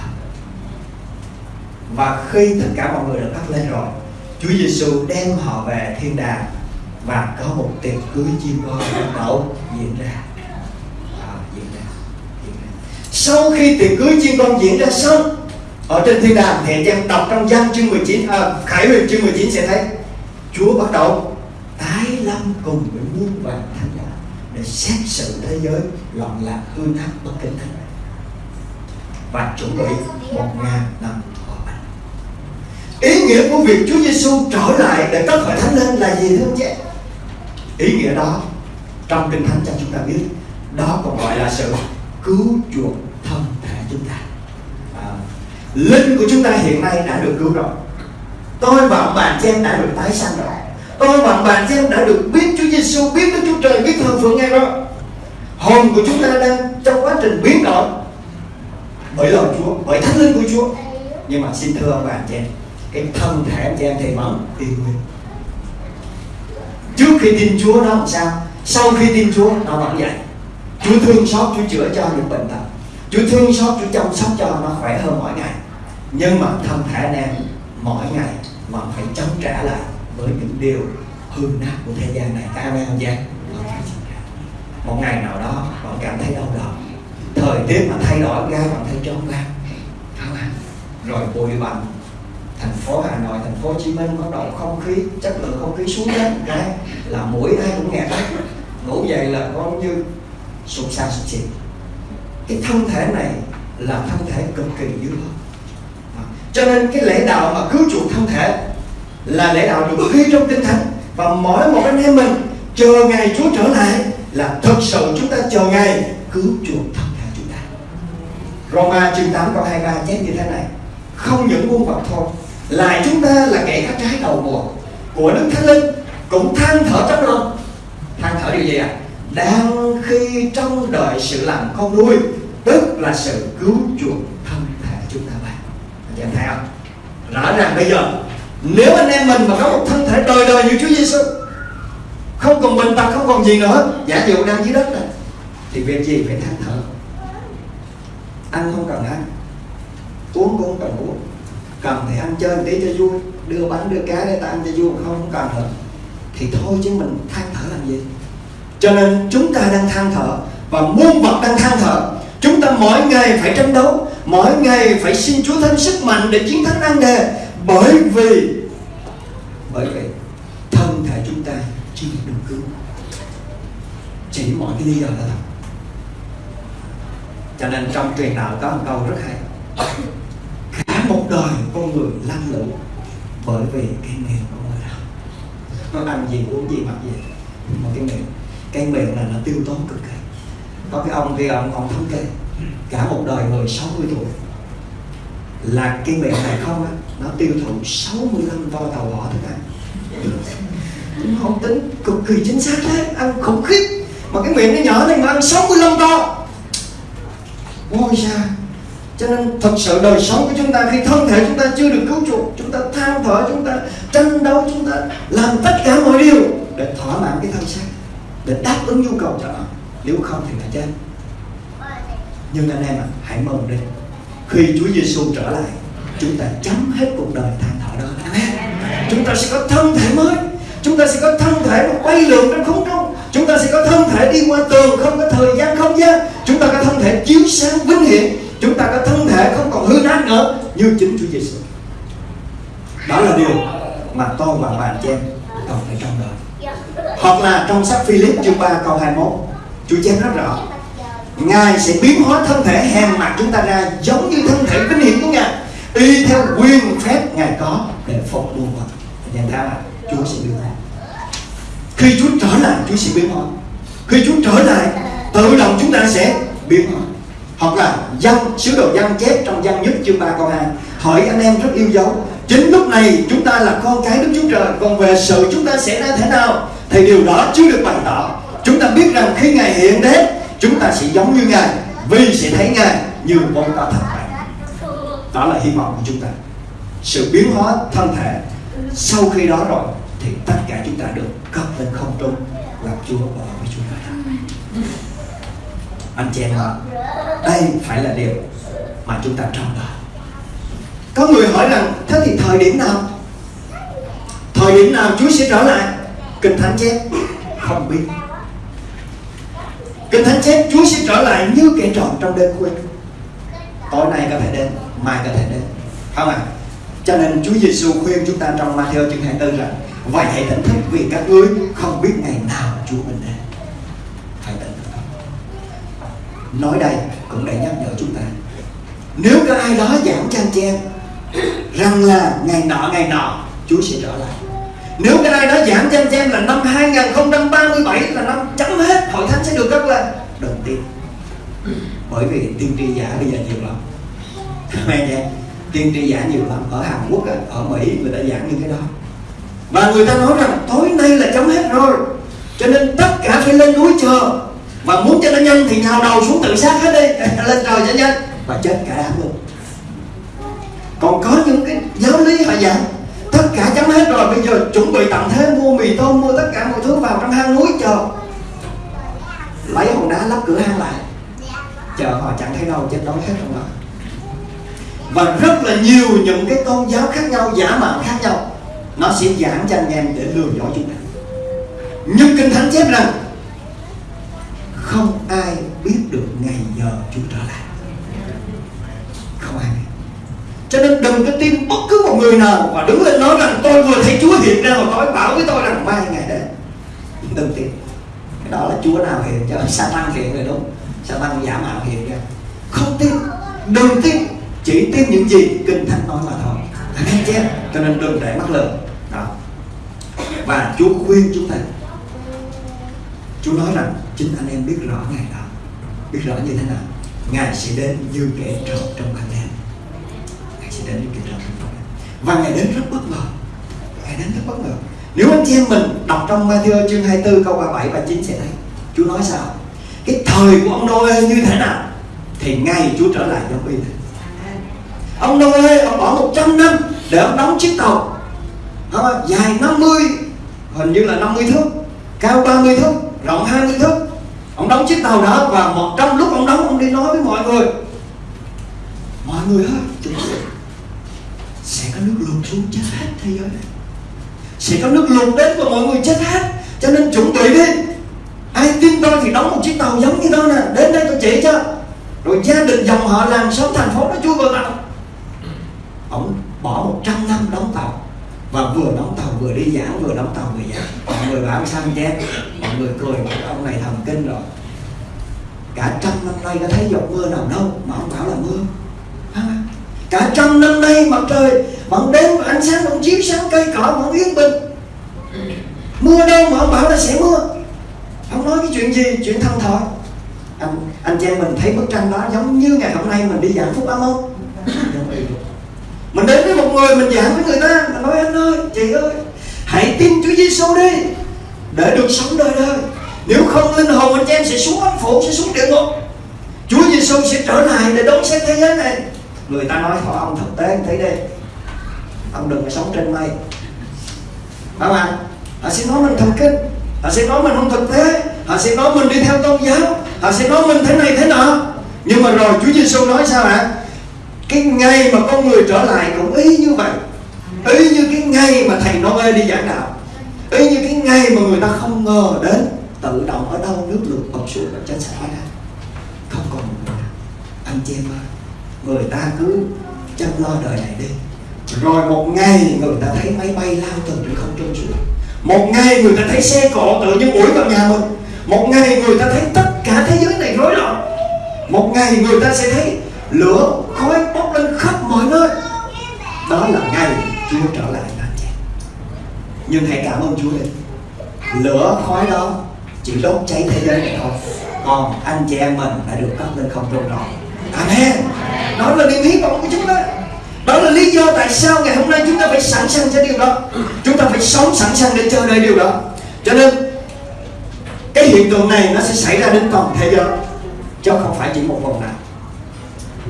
S2: Và khi tất cả mọi người được cất lên rồi Chúa Giêsu đem họ về thiên đàng và có một tiệc cưới chim con bắt đầu diễn ra. À, diễn ra diễn ra. Sau khi tiệc cưới chim con diễn ra xong ở trên thiên đàng thì anh em đọc trong văn chương 19 à, Khải huyền chương 19 sẽ thấy Chúa bắt đầu tái lâm cùng với muôn vàng thánh để xét xử thế giới loạn lạc hư nát bất kính thánh và chuẩn bị một ngàn năm hòa bình. Ý nghĩa của việc Chúa Giêsu trở lại để tất khỏi thánh lên là gì thưa anh chị? Ý nghĩa đó trong kinh thánh cho chúng ta biết đó còn gọi là sự cứu chuộc thân thể chúng ta. À, linh của chúng ta hiện nay đã được cứu rồi. Tôi và ông bà đã được tái sanh rồi tôi và bạn xem đã được biết Chúa Giêsu biết Đức Chúa Trời, biết thờ phượng ngay đó. Hồn của chúng ta đang trong quá trình biến đổi bởi lời Chúa, bởi thánh linh của Chúa. Nhưng mà xin thưa ông bà chị em, cái thân thể anh chị em thì vẫn y nguyên. Trước khi tin Chúa nó làm sao, sau khi tin Chúa nó vẫn vậy. Chúa thương xót, Chúa chữa cho những bệnh tật. Chúa thương xót, Chúa chăm sóc cho nó khỏe hơn mỗi ngày. Nhưng mà thân thể anh em, mỗi ngày vẫn phải chống trả lại với những điều hư nát của thế gian này. Các em không vậy một ngày nào đó bạn cảm thấy đau đầu thời tiết mà thay đổi gai bạn thấy trống vang rồi bụi bặm. Thành phố Hà Nội, thành phố Hồ Chí Minh bắt đầu không khí chất lượng không khí xuống đến cái là mũi ai cũng nghẹt hết ngủ dậy là có như sụt xa sụt xịt. Cái thân thể này là thân thể cực kỳ dữ hơn cho nên cái lễ đạo mà cứu chuộc thân thể là lễ đạo được ghi trong kinh thánh. Và mỗi một anh em mình, chờ ngày Chúa trở lại, là thật sự chúng ta chờ ngày cứu chuộc thân thể chúng ta. Roma chương 8 câu 23 chép như thế này, không những muôn vật thôi, lại chúng ta là kẻ các trái đầu mùa của Đức Thánh Linh, cũng than thở trong lòng. Than thở điều gì ạ? À? đang khi trong đợi sự làm con nuôi, tức là sự cứu chuộc thân thể chúng ta. Bạn anh em thấy không? Rõ ràng bây giờ nếu anh em mình mà có một thân thể đời đời như Chúa Giêsu không còn bệnh tật không còn gì nữa giả dụ đang dưới đất này, thì việc gì phải than thở? Ăn không cần ăn, uống cũng không cần uống. Cần thì ăn chơi tí cho vui, đưa bánh, đưa cá để ta ăn cho vui không không cần nữa. Thì thôi chứ mình than thở làm gì? Cho nên chúng ta đang than thở và muôn vật đang than thở. Chúng ta mỗi ngày phải tranh đấu, mỗi ngày phải xin Chúa thêm sức mạnh để chiến thắng nan đề bởi vì bởi vì thân thể chúng ta chỉ được cứu. Chỉ mọi cái lý do là thật cho nên trong truyền đạo có một câu rất hay. Cả một đời con người lăn lộn bởi vì cái miệng của người đó. Nó ăn gì, uống gì, mặc gì. Một cái miệng cái miệng là nó tiêu tốn cực kỳ. Có cái ông kia, ông còn thống kê, cả một đời người 60 tuổi. Là cái miệng này không á nó tiêu thụ 65 vo tàu hỏa thức ăn không tính cực kỳ chính xác đấy ăn khủng khiếp. Mà cái miệng nó nhỏ này mà ăn 65 to ôi cha cho nên thật sự đời sống của chúng ta khi thân thể chúng ta chưa được cứu chuộc chúng ta than thở chúng ta tranh đấu chúng ta làm tất cả mọi điều để thỏa mãn cái thân xác để đáp ứng nhu cầu cho nó. Nếu không thì là chết. Nhưng anh em à, hãy mừng đi. Khi Chúa Giêsu trở lại chúng ta chấm hết cuộc đời than thở đó. Amen. chúng ta sẽ có thân thể mới. Chúng ta sẽ có thân thể mà bay lượn trong không trung. Chúng ta sẽ có thân thể đi qua tường, không có thời gian, không gian. Chúng ta có thân thể chiếu sáng vinh hiển chúng ta có thân thể không còn hư nát nữa, như chính Chúa Giêsu đó là điều mà tôi và bạn chị em cần phải trong đời hoặc là trong sách Philip chương 3 câu 21 Chúa chép rất rõ, Ngài sẽ biến hóa thân thể, hèn mặt chúng ta ra giống như thân thể vinh hiển của Ngài y theo quyền phép Ngài có để phục muôn vật nhận ra là Chúa sẽ biến hóa khi Chúa trở lại, Chúa sẽ biến hóa khi Chúa trở lại, tự động chúng ta sẽ biến hóa hoặc là dân, sứ đồ dân chép trong dân nhất chương 3 câu 2 hỏi anh em rất yêu dấu. Chính lúc này chúng ta là con cái Đức Chúa Trời. Còn về sự chúng ta sẽ ra thế nào thì điều đó chưa được bày tỏ. Chúng ta biết rằng khi Ngài hiện đến, chúng ta sẽ giống như Ngài. Vì sẽ thấy Ngài như bóng ta thật đó là hy vọng của chúng ta. Sự biến hóa thân thể, sau khi đó rồi, thì tất cả chúng ta được cất lên không trung, gặp Chúa và với Chúa anh chị em ạ, đây phải là điều mà chúng ta trông đợi. Có người hỏi rằng, thế thì thời điểm nào? Thời điểm nào Chúa sẽ trở lại? Kinh thánh chép, không biết. Kinh thánh chép, Chúa sẽ trở lại như kẻ trộm trong đêm khuya tối nay có thể đến mai có thể đến. Không ạ à? cho nên Chúa Giêsu khuyên chúng ta trong Matthew chương 24 rằng, vậy hãy tỉnh thức vì các ngươi không biết ngày nào Chúa mình đến phải tỉnh thức. Nói đây cũng để nhắc nhở chúng ta. Nếu có ai đó giảng cho anh em rằng là ngày nọ ngày nọ, Chúa sẽ trở lại. Nếu cái ai đó giảng cho anh em là năm 2037 là năm chấm hết, hội thánh sẽ được cất lên đừng tin. Bởi vì tiên tri giả bây giờ nhiều lắm mẹ chưa tiên tri giả nhiều lắm, ở Hàn Quốc ở Mỹ người ta giảng như cái đó. Và người ta nói rằng tối nay là chấm hết rồi, cho nên tất cả phải lên núi chờ. Và muốn cho nó nhanh thì nhào đầu xuống tự sát hết đi, (laughs) lên trời cho nhanh, và chết cả đám luôn. Còn có những cái giáo lý họ giảng, tất cả chấm hết rồi, bây giờ chuẩn bị tặng thế mua mì tôm, mua tất cả mọi thứ vào trong hang núi chờ. Lấy hòn đá lắp cửa hang lại. Chờ họ chẳng thấy đâu, chết đói hết trong đó và rất là nhiều những cái tôn giáo khác nhau, giả mạo khác nhau, nó sẽ giảng cho anh em để lừa dối chúng ta. Nhưng kinh thánh chép rằng, không ai biết được ngày giờ Chúa trở lại. Không ai biết. Cho nên đừng có tin bất cứ một người nào và đứng lên nói rằng, tôi vừa thấy Chúa hiện ra và tôi bảo với tôi rằng mai ngày đấy đừng tin. Cái đó là Chúa nào hiện cho Satan hiện rồi đúng Satan giả mạo hiện ra. Không tin. Đừng tin chỉ tin những gì kinh thánh nói mà thôi. Anh chép cho nên đừng để mắc lừa. Đó. Và Chúa khuyên chúng ta. Chúa nói rằng, chính anh em biết rõ ngày đó. Biết rõ như thế nào? Ngài sẽ đến như kẻ trộm trong ban đêm Ngài sẽ đến như kẻ trộm trong ban đêm và Ngài đến rất bất ngờ. Ngài đến rất bất ngờ. Nếu anh chị em mình đọc trong Matthew chương 24 câu 37 và 9 sẽ thấy, Chúa nói sao? Cái thời của ông Noe như thế nào? Thì ngày Chúa trở lại giống y thế ông Noe ông bỏ 100 năm để ông đóng chiếc tàu. Không? dài 50 hình như là 50 thước, cao 30 thước, rộng 20 thước. Ông đóng chiếc tàu đó và một trong lúc ông đóng, ông đi nói với mọi người. Mọi người ơi chuẩn bị sẽ có nước lụt xuống chết hết thế giới này. Sẽ có nước lụt đến và mọi người chết hết. Cho nên chuẩn bị đi. Ai tin tôi thì đóng một chiếc tàu giống như đó nè. Đến đây tôi chỉ cho. Rồi gia đình dòng họ làng xóm thành phố nó chui vào tàu ông bỏ 100 năm đóng tàu và vừa đóng tàu vừa đi giảng, vừa đóng tàu vừa giảng. Mọi người bảo sao anh mọi người cười ông này thần kinh rồi. Cả trăm năm nay có thấy giọt mưa nào đâu mà ông bảo là mưa. Cả trăm năm nay mặt trời vẫn đến ánh sáng vẫn chiếu sáng, cây cỏ vẫn yên bình. Mưa đâu mà ông bảo là sẽ mưa. Ông nói cái chuyện gì? Chuyện thân thoại anh anh chị em mình thấy bức tranh đó giống như ngày hôm nay mình đi giảng phúc âm không mình đến với một người, mình giảng với người ta. Mình nói, anh ơi, chị ơi, hãy tin Chúa Giêsu đi, để được sống đời đời. Nếu không, linh hồn anh em sẽ xuống âm phủ sẽ xuống địa ngục. Chúa Giêsu sẽ trở lại để đón xét thế giới này. Người ta nói thôi ông thực tế anh thấy đi. Ông đừng có sống trên mây. Phải không ạ họ sẽ nói mình thần kinh. Họ sẽ nói mình không thực tế. Họ sẽ nói mình đi theo tôn giáo. Họ sẽ nói mình thế này, thế nọ. Nhưng mà rồi Chúa Giêsu nói sao ạ cái ngày mà con người trở lại cũng y như vậy. Y như cái ngày mà thầy Noe đi giảng đạo. Y như cái ngày mà người ta không ngờ đến tự động ở đâu nước lụt bọc xuống và chết sẽ ra không còn một người nào. Anh chị em ơi, người ta cứ chăm lo đời này đi. Rồi một ngày người ta thấy máy bay lao từ trên không trung xuống. Một ngày người ta thấy xe cộ tự nhiên ủi vào nhà mình. Một ngày người ta thấy tất cả thế giới này rối loạn. Một ngày người ta sẽ thấy lửa khói bốc lên khắp mọi nơi. Đó là ngày Chúa trở lại anh chị nhưng hãy cảm ơn Chúa đi lửa khói đó chỉ đốt cháy thế giới này thôi. Còn anh chị em mình đã được cất lên không trung rồi. Amen. Đó là niềm hy vọng của chúng ta đó là lý do tại sao ngày hôm nay chúng ta phải sẵn sàng cho điều đó. Chúng ta phải sống sẵn sàng để chờ đợi điều đó. Cho nên, cái hiện tượng này nó sẽ xảy ra đến toàn thế giới, chứ không phải chỉ một vùng nào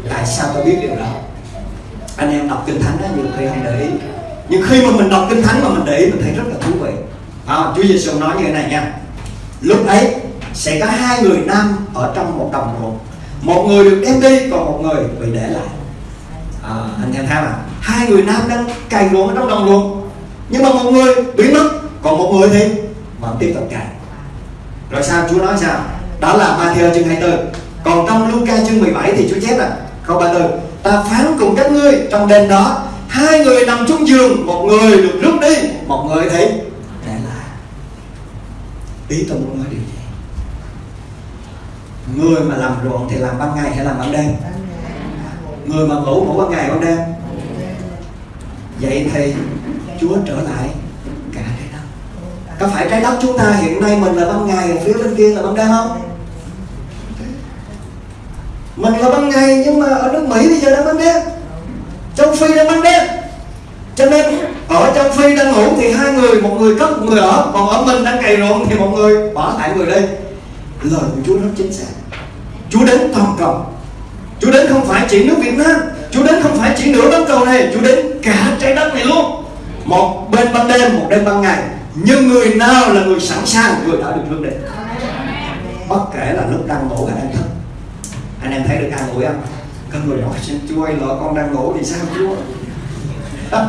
S2: tại sao tôi biết điều đó? Anh em đọc kinh thánh đó nhiều khi không để ý. Nhưng khi mà mình đọc kinh thánh mà mình để ý mình thấy rất là thú vị. À, Chúa Giêsu nói như thế này nha. Lúc ấy sẽ có hai người nam ở trong một đồng ruộng. Một người được đem đi còn một người bị để lại. À, anh em thấy mà hai người nam đang cày ruộng ở trong đồng ruộng. Nhưng mà một người biến mất còn một người thì vẫn tiếp tục cày. Rồi sao? Chúa nói sao? Đó là Matthew chương 24 còn trong Luca chương 17 thì Chúa chép là câu 34 ta phán cùng các ngươi, trong đêm đó, hai người nằm chung giường, một người được rước đi, một người thì để lại. Ý tôi muốn nói điều gì? Người mà làm ruộng thì làm ban ngày hay làm ban đêm? Người mà ngủ ngủ ban ngày ban đêm? Vậy thì Chúa trở lại cả trái đất. Có phải trái đất chúng ta hiện nay mình là ban ngày, phía bên kia là ban đêm không? Mình là ban ngày nhưng mà ở nước Mỹ bây giờ đang ban đêm. Châu Phi đang ban đêm. Cho nên ở châu Phi đang ngủ thì hai người một người cất một người ở. Còn ở mình đang cày ruộng thì một người bỏ lại người đây. Lời của Chúa rất chính xác. Chúa đến toàn cầu. Chúa đến không phải chỉ nước Việt Nam. Chúa đến không phải chỉ nửa bán cầu này. Chúa đến cả trái đất này luôn. Một bên ban đêm, một bên ban ngày. Nhưng người nào là người sẵn sàng Người đã được hướng đến Bất kể là lúc đang ngủ hay đang thức. Anh em thấy được an ủi không? Có người hỏi Chúa ơi lỡ con đang ngủ thì sao Chúa? (laughs)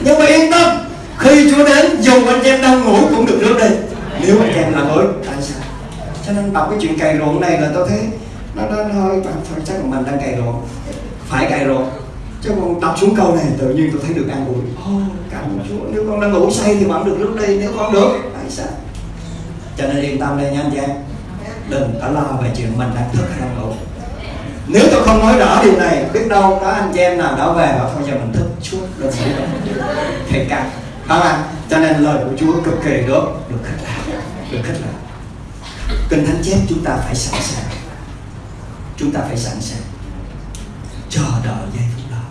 S2: Nhưng mà yên tâm Khi Chúa đến dù anh em đang ngủ cũng được rước đây Nếu anh em là người tại sao? Cho nên đọc cái chuyện cày ruộng này là tôi thấy nó nó hơi thôi chắc là mình đang cày ruộng. Phải cày ruộng. Chứ còn đọc xuống câu này tự nhiên tôi thấy được an ủi. Oh, cảm ơn chúa. Nếu con đang ngủ say thì vẫn được lúc đây nếu con được tại sao? Cho nên yên tâm đây nha anh chị em. Đừng có lo về chuyện mình đang thức hay đang ngủ nếu tôi không nói rõ điều này, biết đâu có anh chị em nào đó về và không giờ mình thức chút, đừng nghĩ đâu thầy cả không ạ? Cho nên lời của chúa cực kỳ được được khích lệ, được khích lệ. Kinh Thánh chép chúng ta phải sẵn sàng. Chúng ta phải sẵn sàng. Chờ đợi giây phút đó.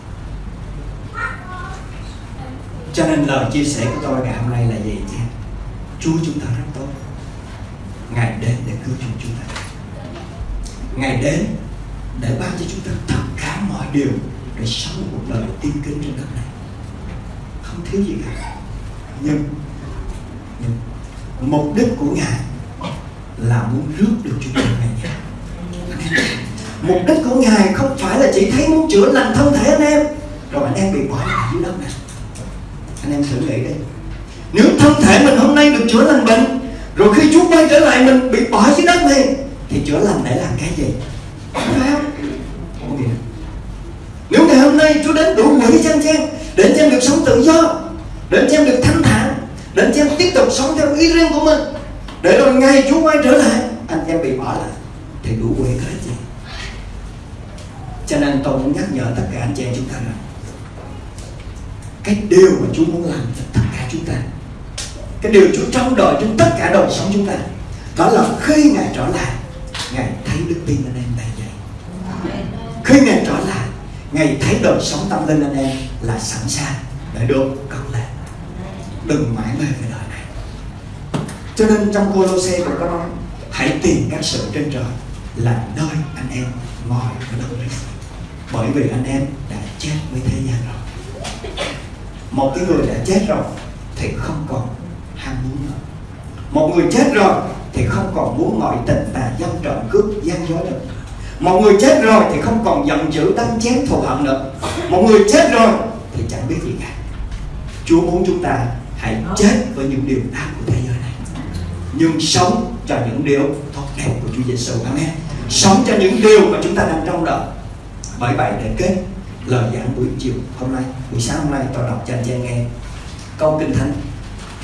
S2: Cho nên lời chia sẻ của tôi ngày hôm nay là gì nhé Chúa chúng ta rất tốt. Ngài đến để cứu chúng ta. Ngài đến để ban cho chúng ta tất cả mọi điều Để sống một đời tiên kính trên đất này. Không thiếu gì cả. Nhưng Nhưng Mục đích của Ngài là muốn rước được chúng ta về nhà. Mục đích của ngài không phải là chỉ thấy muốn chữa lành thân thể anh em, rồi anh em bị bỏ lại dưới đất này. Anh em thử nghĩ đi. Nếu thân thể mình hôm nay được chữa lành bệnh, rồi khi Chúa quay trở lại mình bị bỏ dưới đất này, thì chữa lành để làm cái gì? Không nếu ngày hôm nay Chúa đến đủ quỷ cho anh em để anh em được sống tự do để anh em được thanh thản để anh em tiếp tục sống theo ý riêng của mình, để rồi ngay Chúa quay trở lại, anh em bị bỏ lại, thì đủ quê cái gì? Cho nên tôi muốn nhắc nhở tất cả anh chị em chúng ta rằng, cái điều mà Chúa muốn làm cho tất cả chúng ta, cái điều Chúa trông đợi trong tất cả đời sống chúng ta, đó là khi Ngài trở lại, Ngài thấy đức tin anh em khi Ngài trở lại. Ngài thấy đời sống tâm linh anh em là sẵn sàng để được cất lên. Đừng mãi mê về đời này. Cho nên trong cô lô xe cũng có nói, hãy tìm các sự trên trời là nơi anh em ngồi ở đâu đấy bởi vì anh em đã chết với thế gian rồi. Một cái người đã chết rồi thì không còn ham muốn nữa. Một người chết rồi thì không còn muốn ngoại tình tà dâm trộm cướp gian dối nữa một người chết rồi thì không còn giận dữ đánh chém thù hận nữa. Một người chết rồi thì chẳng biết gì cả. Chúa muốn chúng ta hãy chết với những điều ác của thế giới này. Nhưng sống cho những điều tốt đẹp của Chúa Giêsu Amen. Sống cho những điều mà chúng ta đang trong đó. bởi vậy để kết lời giảng buổi chiều hôm nay, buổi sáng hôm nay tôi đọc cho anh chị nghe câu kinh thánh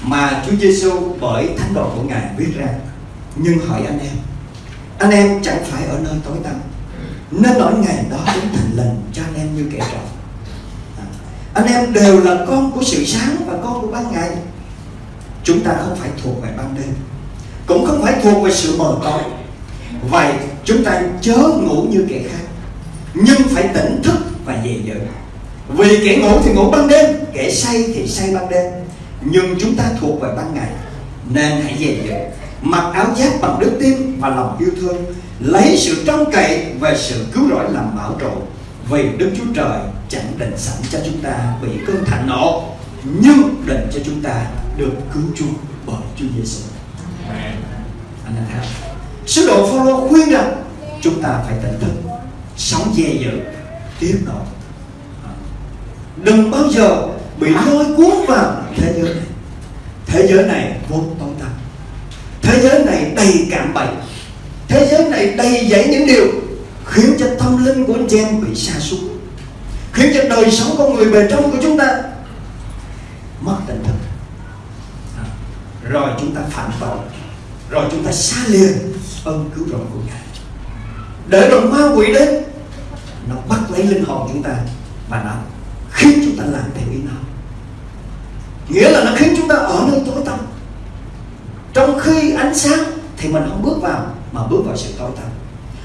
S2: mà Chúa Giêsu bởi thánh độ của ngài viết ra. Nhưng hỏi anh em anh em chẳng phải ở nơi tối tăm. Nên nỗi ngày đó đến thành lần cho anh em như kẻ trộm. À, anh em đều là con của sự sáng và con của ban ngày. Chúng ta không phải thuộc về ban đêm cũng không phải thuộc về sự mờ tối. Vậy chúng ta chớ ngủ như kẻ khác nhưng phải tỉnh thức và dè dữ vì kẻ ngủ thì ngủ ban đêm kẻ say thì say ban đêm nhưng chúng ta thuộc về ban ngày nên hãy dè dữ mặc áo giáp bằng đức tin và lòng yêu thương lấy sự trông cậy về sự cứu rỗi làm bảo trụ vì đức chúa trời chẳng định sẵn cho chúng ta bị cơn thạnh nộ nhưng định cho chúng ta được cứu chuộc bởi chúa giêsu anh em thấy sứ đồ Phaolô khuyên rằng chúng ta phải tỉnh thức sống dè dữ tiếp nối đừng bao giờ bị lôi cuốn vào thế giới này. Thế giới này tối tăm thế giới này đầy cạm bẫy. Thế giới này đầy dẫy những điều khiến cho tâm linh của anh chị em bị sa sút, khiến cho đời sống con người bề trong của chúng ta mất tỉnh thức. Rồi chúng ta phạm tội rồi chúng ta xa lìa ơn cứu rỗi của ngài. Để rồi ma quỷ đến, nó bắt lấy linh hồn chúng ta và nó khiến chúng ta làm theo ý nó. Nghĩa là nó khiến chúng ta ở nơi tối tăm trong khi ánh sáng thì mình không bước vào, mà bước vào sự tối tăm.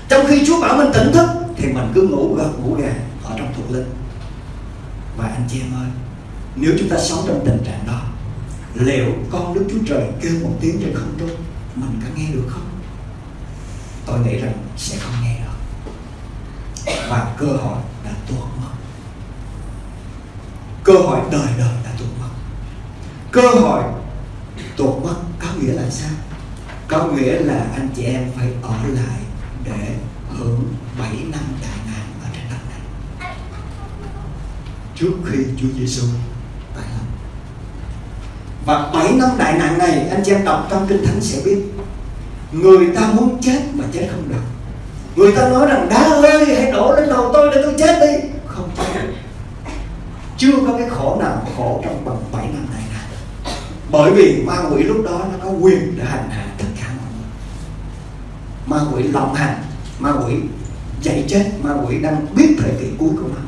S2: Trong khi Chúa bảo mình tỉnh thức thì mình cứ ngủ gật ngủ gà ở trong thuộc linh. Và anh chị em ơi, nếu chúng ta sống trong tình trạng đó, liệu con Đức Chúa Trời kêu một tiếng trên không trung, mình có nghe được không? Tôi nghĩ rằng sẽ không nghe được. Và cơ hội đã tuột mất. Cơ hội đời đời đã tuột mất. Cơ hội tột mất có nghĩa là sao? Có nghĩa là anh chị em phải ở lại để hưởng 7 năm đại nạn ở trên đất này. Trước khi Chúa Giêsu tái lâm và 7 năm đại nạn này, anh chị em đọc trong kinh thánh sẽ biết, người ta muốn chết mà chết không được. Người ta nói rằng, đá ơi hãy đổ lên đầu tôi để tôi chết đi. Không chết chưa có cái khổ nào khổ trong bằng 7 năm này bởi vì ma quỷ lúc đó nó có quyền để hành hạ tất cả mọi người. Ma quỷ lộng hành, ma quỷ chạy chết, ma quỷ đang biết thời kỳ cuối của nó.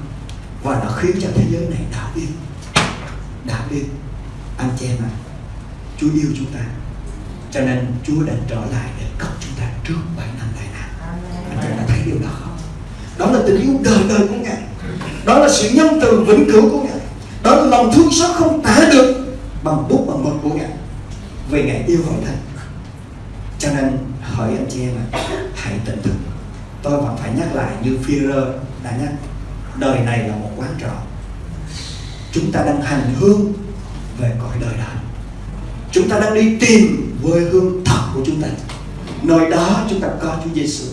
S2: Và nó khiến cho thế giới này đảo điên. Đảo điên. Anh chị em ạ, Chúa yêu chúng ta. Cho nên Chúa đã trở lại để cấp chúng ta trước 7 năm đại nạn. Anh chị em đã thấy điều đó không? Đó là tình yêu đời đời của Ngài. Đó là sự nhân từ vĩnh cửu của Ngài. Đó là lòng thương xót không tả được bằng bút bằng mực của Ngài vì Ngài yêu hội thánh cho nên hỏi anh chị em à hãy tỉnh thức. Tôi vẫn phải nhắc lại như Führer đã nhắc, đời này là một quán trọ. Chúng ta đang hành hương về cõi đời đó. Chúng ta đang đi tìm quê hương thật của chúng ta. Nơi đó chúng ta có Chúa Giêsu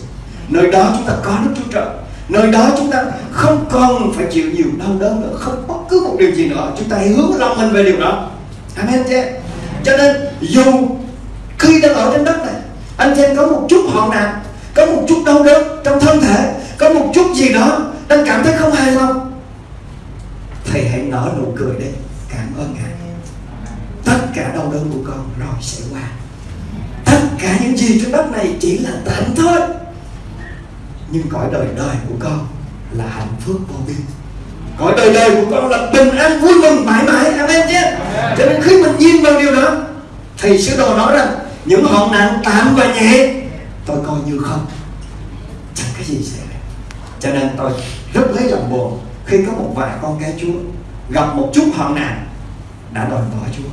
S2: nơi đó chúng ta có Đức Chúa Trời. Nơi đó chúng ta không còn phải chịu nhiều đau đớn nữa, không bất cứ một điều gì nữa. Chúng ta hãy hướng lòng mình về điều đó. Amen chứ cho nên, dù khi đang ở trên đất này, anh chị em có một chút hoạn nạn, có một chút đau đớn trong thân thể, có một chút gì đó đang cảm thấy không hài lòng, thầy hãy nở nụ cười đi cảm ơn ngài. Tất cả đau đớn của con rồi sẽ qua. Tất cả những gì trên đất này chỉ là tạm thôi. Nhưng cõi đời đời của con là hạnh phúc vô biên cõi đời đời của con là bình an vui mừng mãi mãi. Amen chứ. Cho nên khi mình nhìn vào điều đó thì sứ đồ nói rằng những hoạn nạn tạm và nhẹ tôi coi như không. Chẳng cái gì xảy ra. Cho nên tôi rất lấy lòng buồn. Khi có một vài con cái chúa gặp một chút hoạn nạn đã đòi bỏ chúa.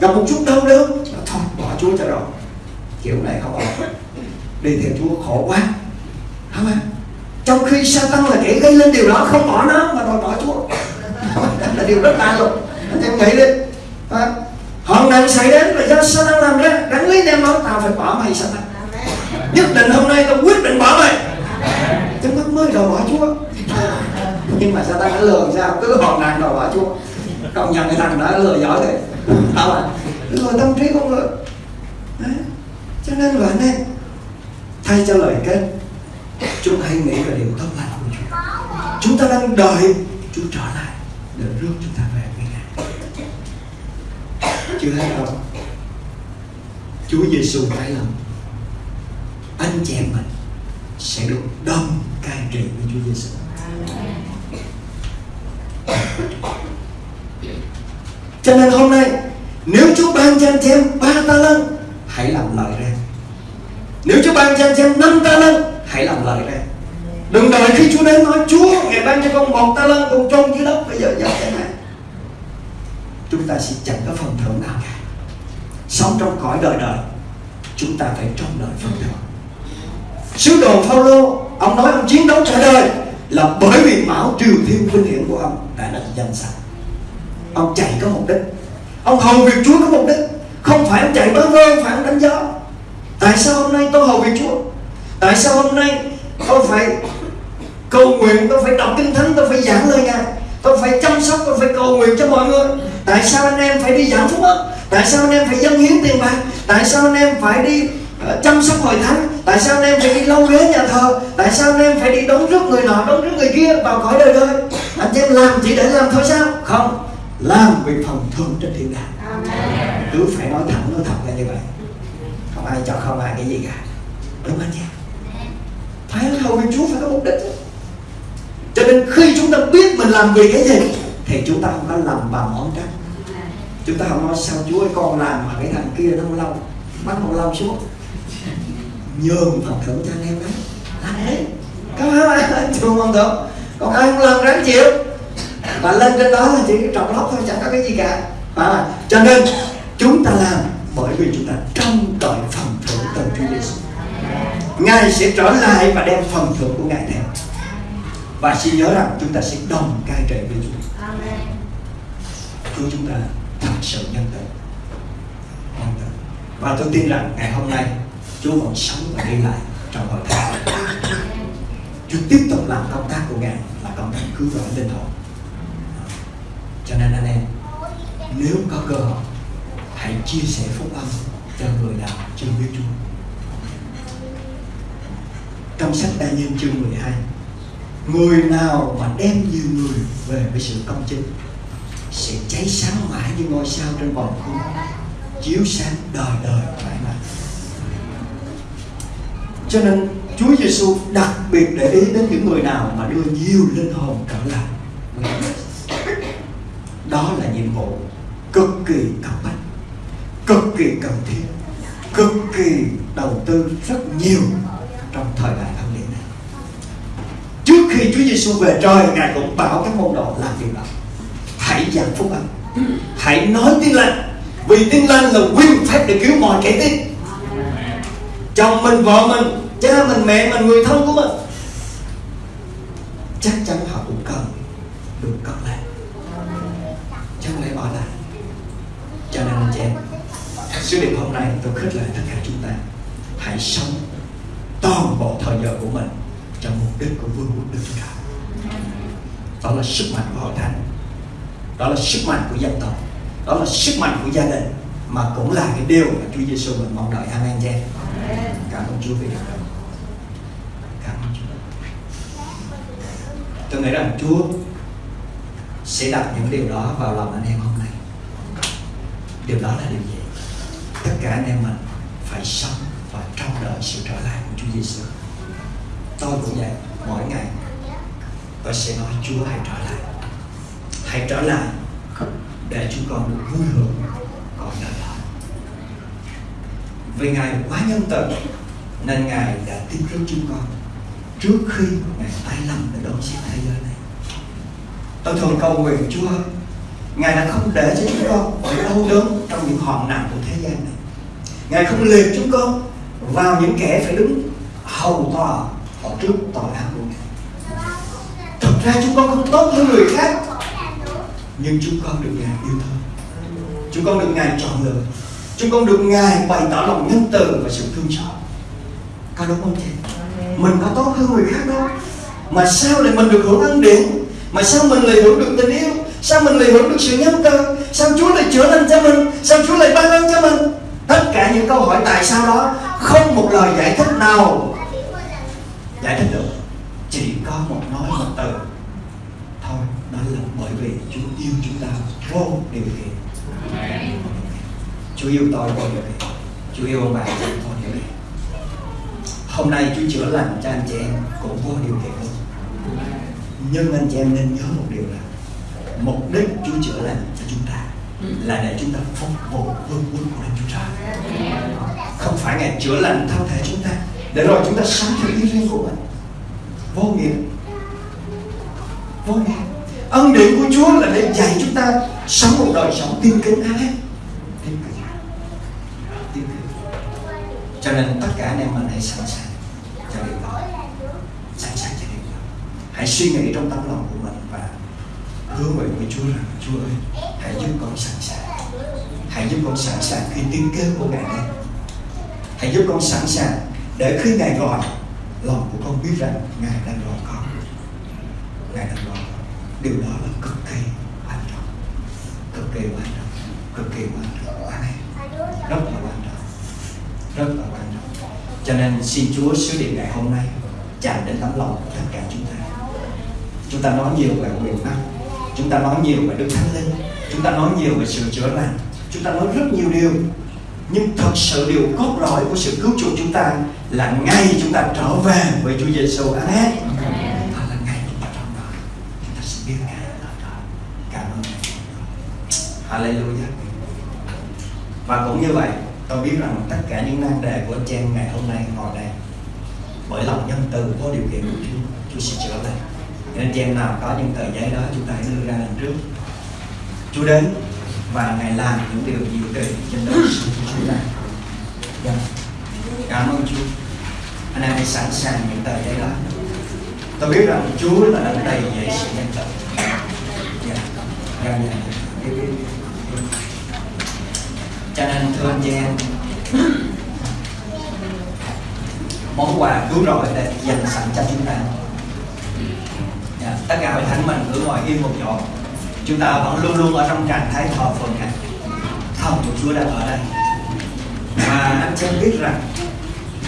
S2: Gặp một chút đau đớn thôi bỏ chúa cho rồi. Kiểu này không ổn. Đi theo chúa khổ quá. Không à trong khi Satan là kẻ gây lên điều đó không bỏ nó mà đòi bỏ chúa. Là điều rất lạ luôn anh em nghĩ đi. À, hoạn nạn xảy đến là do Satan làm ra đáng lý đem nói tao phải bỏ mày Satan nhất định hôm nay tao quyết định bỏ mày. Chúng mắt mới đòi bỏ chúa. Nhưng mà Satan đã lừa sao? Cứ hoạn nạn đòi bỏ chúa. Công nhận cái thằng đó lừa giỏi rồi tao à lừa tâm trí con người. Đấy. cho nên là anh em thay cho lời kết chúng hãy nghĩ về điều tốt lành của Chúa. Chúng ta đang đợi Chúa trở lại để rước chúng ta về với Ngài. Chưa thấy không Chúa Giêsu phải lòng anh chị em mình sẽ được đông cai trị với Chúa Giêsu cho nên hôm nay, nếu Chúa ban cho anh chị em ba ta lân, hãy làm lợi ra. Nếu Chúa ban cho anh chị em năm ta lân hãy làm lời ra đừng đợi khi Chúa đến nói, Chúa, ngày ban cho con một ta lân con trông dưới đất, bây giờ giờ thế này. Chúng ta sẽ chẳng có phần thưởng nào cả. Sống trong cõi đời đời, chúng ta phải trông đợi phần thưởng. Sứ đồ Phaolô, ông nói ông chiến đấu cả đời là bởi vì mão triều thiên vinh hiển của ông đã được danh sạch. Ông chạy có mục đích. Ông hầu việc Chúa có mục đích. Không phải ông chạy bơ vơ phải ông đánh gió tại sao hôm nay tôi hầu việc Chúa? Tại sao hôm nay tôi phải cầu nguyện tôi phải đọc kinh thánh tôi phải giảng lời ngài? Tôi phải chăm sóc tôi phải cầu nguyện cho mọi người. Tại sao anh em phải đi giảng phúc ức tại sao anh em phải dâng hiến tiền bạc? Tại sao anh em phải đi uh, chăm sóc hội thánh? Tại sao anh em phải đi lâu ghế nhà thờ? Tại sao anh em phải đi đón rước người nọ đón rước người kia vào cõi đời đời? Anh em làm chỉ để làm thôi sao? Không làm vì phần thưởng trên thiên đàng. Cứ phải nói thẳng nói thật là như vậy. Không ai cho không ai cái gì cả. Đúng anh em phải hầu việc Chúa phải có mục đích. Cho nên khi chúng ta biết mình làm vì cái gì thì chúng ta không có làm bằng ngón cách chúng ta không nói sao Chúa ơi con làm mà cái thằng kia nó không lâu bắt con lâu xuống. Nhường phần thưởng cho anh em đấy. Làm đấy. Có phải không? (laughs) Trường phần thưởng. Còn ai không làm ráng chịu. Và lên trên đó là chỉ cái trọng lóc thôi chẳng có cái gì cả. À, cho nên chúng ta làm bởi vì chúng ta trông đợi phần thưởng từ Chúa Giêsu Ngài sẽ trở lại và đem phần thưởng của Ngài theo. Và xin nhớ rằng chúng ta sẽ đồng cai trị với Chúa. Chúa chúng ta thật sự nhân từ. Nhân từ. Và tôi tin rằng ngày hôm nay Chúa còn sống và đi lại trong hội thánh. Chúa tiếp tục làm công tác của Ngài là công tác cứu rỗi linh hồn. Cho nên anh em nếu có cơ hội hãy chia sẻ phúc âm cho người nào chưa biết Chúa trong sách Đa Nhân chương 12 Người nào mà đem nhiều người về với sự công chính, Sẽ cháy sáng mãi như ngôi sao trên vòng cung Chiếu sáng đời đời mãi mãi. Cho nên Chúa Giêsu đặc biệt để ý đến những người nào mà đưa nhiều linh hồn trở lại Đó là nhiệm vụ cực kỳ cấp bách, Cực kỳ cần thiết, Cực kỳ đầu tư rất nhiều trong thời đại ân điển này. Trước khi Chúa Giêsu về trời, ngài cũng bảo các môn đồ làm điều đó. Hãy giảng phúc âm. Hãy nói tiếng lành. Vì tiếng lành là quyền phép để cứu mọi kẻ tin. Chồng mình, vợ mình, cha mình, mẹ mình, người thân của mình. Chắc chắn họ cũng cần được cất lên chứ không lẽ bỏ lại cho nên, anh chị em sứ điệp hôm nay tôi khích lệ tất cả chúng ta. Hãy sống toàn bộ thời giờ của mình cho mục đích của vương quốc Đức Chúa Trời. Đó là sức mạnh của hội thánh, đó là sức mạnh của dân tộc, đó là sức mạnh của gia đình mà cũng là cái điều mà Chúa Giêsu mình mong đợi. Amen chị. Cảm ơn Chúa vì điều đó. Cảm ơn Chúa. Tôi nghĩ rằng Chúa sẽ đặt những điều đó vào lòng anh em hôm nay. Điều đó là điều gì? Tất cả anh em mình phải sống và trông đợi sự trở lại Chúa Giêsu. Tôi cũng vậy, mỗi ngày tôi sẽ nói Chúa hãy trở lại, hãy trở lại để chúng con được vui hưởng còn đời đó. Vì Ngài quá nhân từ nên Ngài đã tiếp rước chúng con trước khi Ngài tay lầm để đón xét thế giới này. Tôi thường cầu nguyện Chúa Ngài đã không để cho chúng con phải đau đớn trong những hòn nặng của thế gian này. Ngài không liệt chúng con vào những kẻ phải đứng hầu tòa ở trước tòa án. Của Ngài. Thật ra chúng con không tốt hơn người khác, Nhưng chúng con được Ngài yêu thương. Chúng con được Ngài chọn lựa. Chúng con được Ngài bày tỏ lòng nhân từ và sự thương xót. Có đúng không chị? Mình có tốt hơn người khác đâu. Mà sao lại mình được hưởng ân điển? Mà sao mình lại hưởng được tình yêu? Sao mình lại hưởng được sự nhân từ? Sao Chúa lại chữa lành cho mình? Sao Chúa lại ban ơn cho mình? Tất cả những câu hỏi tại sao đó không một lời giải thích nào Giải thích được. Chỉ có một nói một từ. Thôi, đó là bởi vì Chúa yêu chúng ta vô điều kiện. Chúa yêu tôi vô điều kiện. Chúa yêu ông bà vô điều kiện. Hôm nay Chúa chữa lành cho anh chị em cũng vô điều kiện luôn. Nhưng anh chị em nên nhớ một điều là Mục đích Chúa chữa lành cho chúng ta là để chúng ta phục vụ vương quốc của Đức Chúa Trời. Không phải Ngài chữa lành thân thể chúng ta. Để rồi chúng ta sống theo ý riêng của mình. Vô nghĩa. Vô nghĩa. Ân điển của Chúa là để dạy chúng ta Sống một đời sống tiên kính ai Tiên kính. Tiên kính. Cho nên tất cả anh em mình hãy sẵn sàng cho điều đó. Sẵn sàng cho điều đó. Hãy suy nghĩ trong tâm lòng của hứa nguyện với Chúa rằng, Chúa ơi, hãy giúp con sẵn sàng. Hãy giúp con sẵn sàng khi tiếng kêu của Ngài đến. Hãy giúp con sẵn sàng Để khi Ngài gọi, Lòng của con biết rằng Ngài đang gọi con. Ngài đang gọi con. Điều đó là cực kỳ quan trọng. Cực kỳ quan trọng. Cực kỳ quan trọng. Amen. Rất là quan trọng. Rất là quan trọng. Cho nên xin Chúa sứ điệp ngày hôm nay, Chạm đến tấm lòng của tất cả chúng ta. Chúng ta nói nhiều về quyền năng Chúng ta nói nhiều về Đức Thánh Linh Chúng ta nói nhiều về sự chữa lành Chúng ta nói rất nhiều điều. Nhưng thật sự điều cốt lõi của sự cứu chuộc chúng ta Là ngay chúng ta trở về với Chúa Giêsu Amen. Đó là ngay chúng ta trong đó Chúng ta sẽ biết Ngài ở đó. Cảm ơn Hallelujah. Và cũng như vậy Tôi biết rằng tất cả những nan đề của anh chị em ngày hôm nay ngồi đây Bởi lòng nhân từ vô điều kiện của Chúa. Chúa sẽ chữa lành nên anh chị em nào có những tờ giấy đó chúng ta hãy đưa ra lần trước. Chúa đến và Ngài làm những điều diệu kỳ trên đời chúng ta. Dạ. Cảm ơn Chúa. Anh em hãy sẵn sàng những tờ giấy đó. Tôi biết rằng Chúa là đấng đầy dạy sự nhân từ dạ. Dạ, dạ. dạ, dạ. Cho nên thưa anh chị em món quà cứu rỗi để dành sẵn cho chúng ta tất cả hội thánh mình cứ ngồi yên một chỗ. Chúng ta vẫn luôn luôn ở trong trạng thái thờ phượng này thần của Chúa đang ở đây. Và anh chị em biết rằng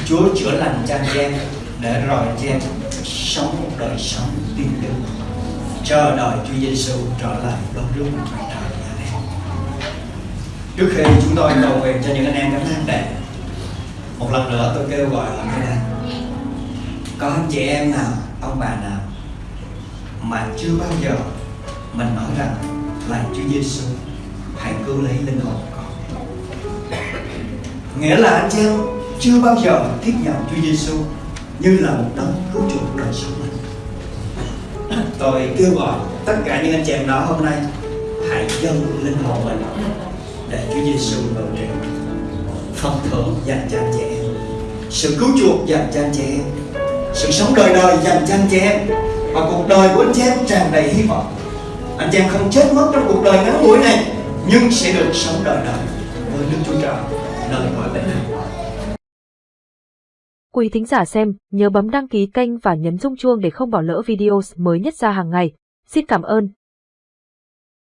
S2: Chúa chữa lành cho anh em để rồi anh em sống một đời sống tin tưởng chờ đợi Chúa Giêsu trở lại đón rước mặt trời của trước khi chúng tôi cầu nguyện cho những anh em cánh thang đẹp, một lần nữa tôi kêu gọi ở đây có anh chị em nào, ông bà nào mà chưa bao giờ mình nói rằng là Chúa Giêsu hãy cứu lấy linh hồn con. Nghĩa là anh chị em chưa bao giờ tiếp nhận Chúa Giêsu như là một đấng cứu chuộc đời sống mình. (coughs) Tôi kêu gọi tất cả những anh chị em đó hôm nay hãy dâng linh hồn mình để Chúa Giêsu ngự trị phần thưởng dành cho anh chị em, sự cứu chuộc dành cho anh chị em, sự sống đời đời dành cho anh chị em và cuộc đời của anh chị em tràn đầy hy vọng anh chị em không chết mất trong cuộc đời ngắn ngủi này nhưng sẽ được sống đời đời với Đức Chúa Trời nơi cõi bên này.
S1: Quý thính giả xem, nhớ bấm đăng ký kênh và nhấn rung chuông để không bỏ lỡ video mới nhất ra hàng ngày. Xin cảm ơn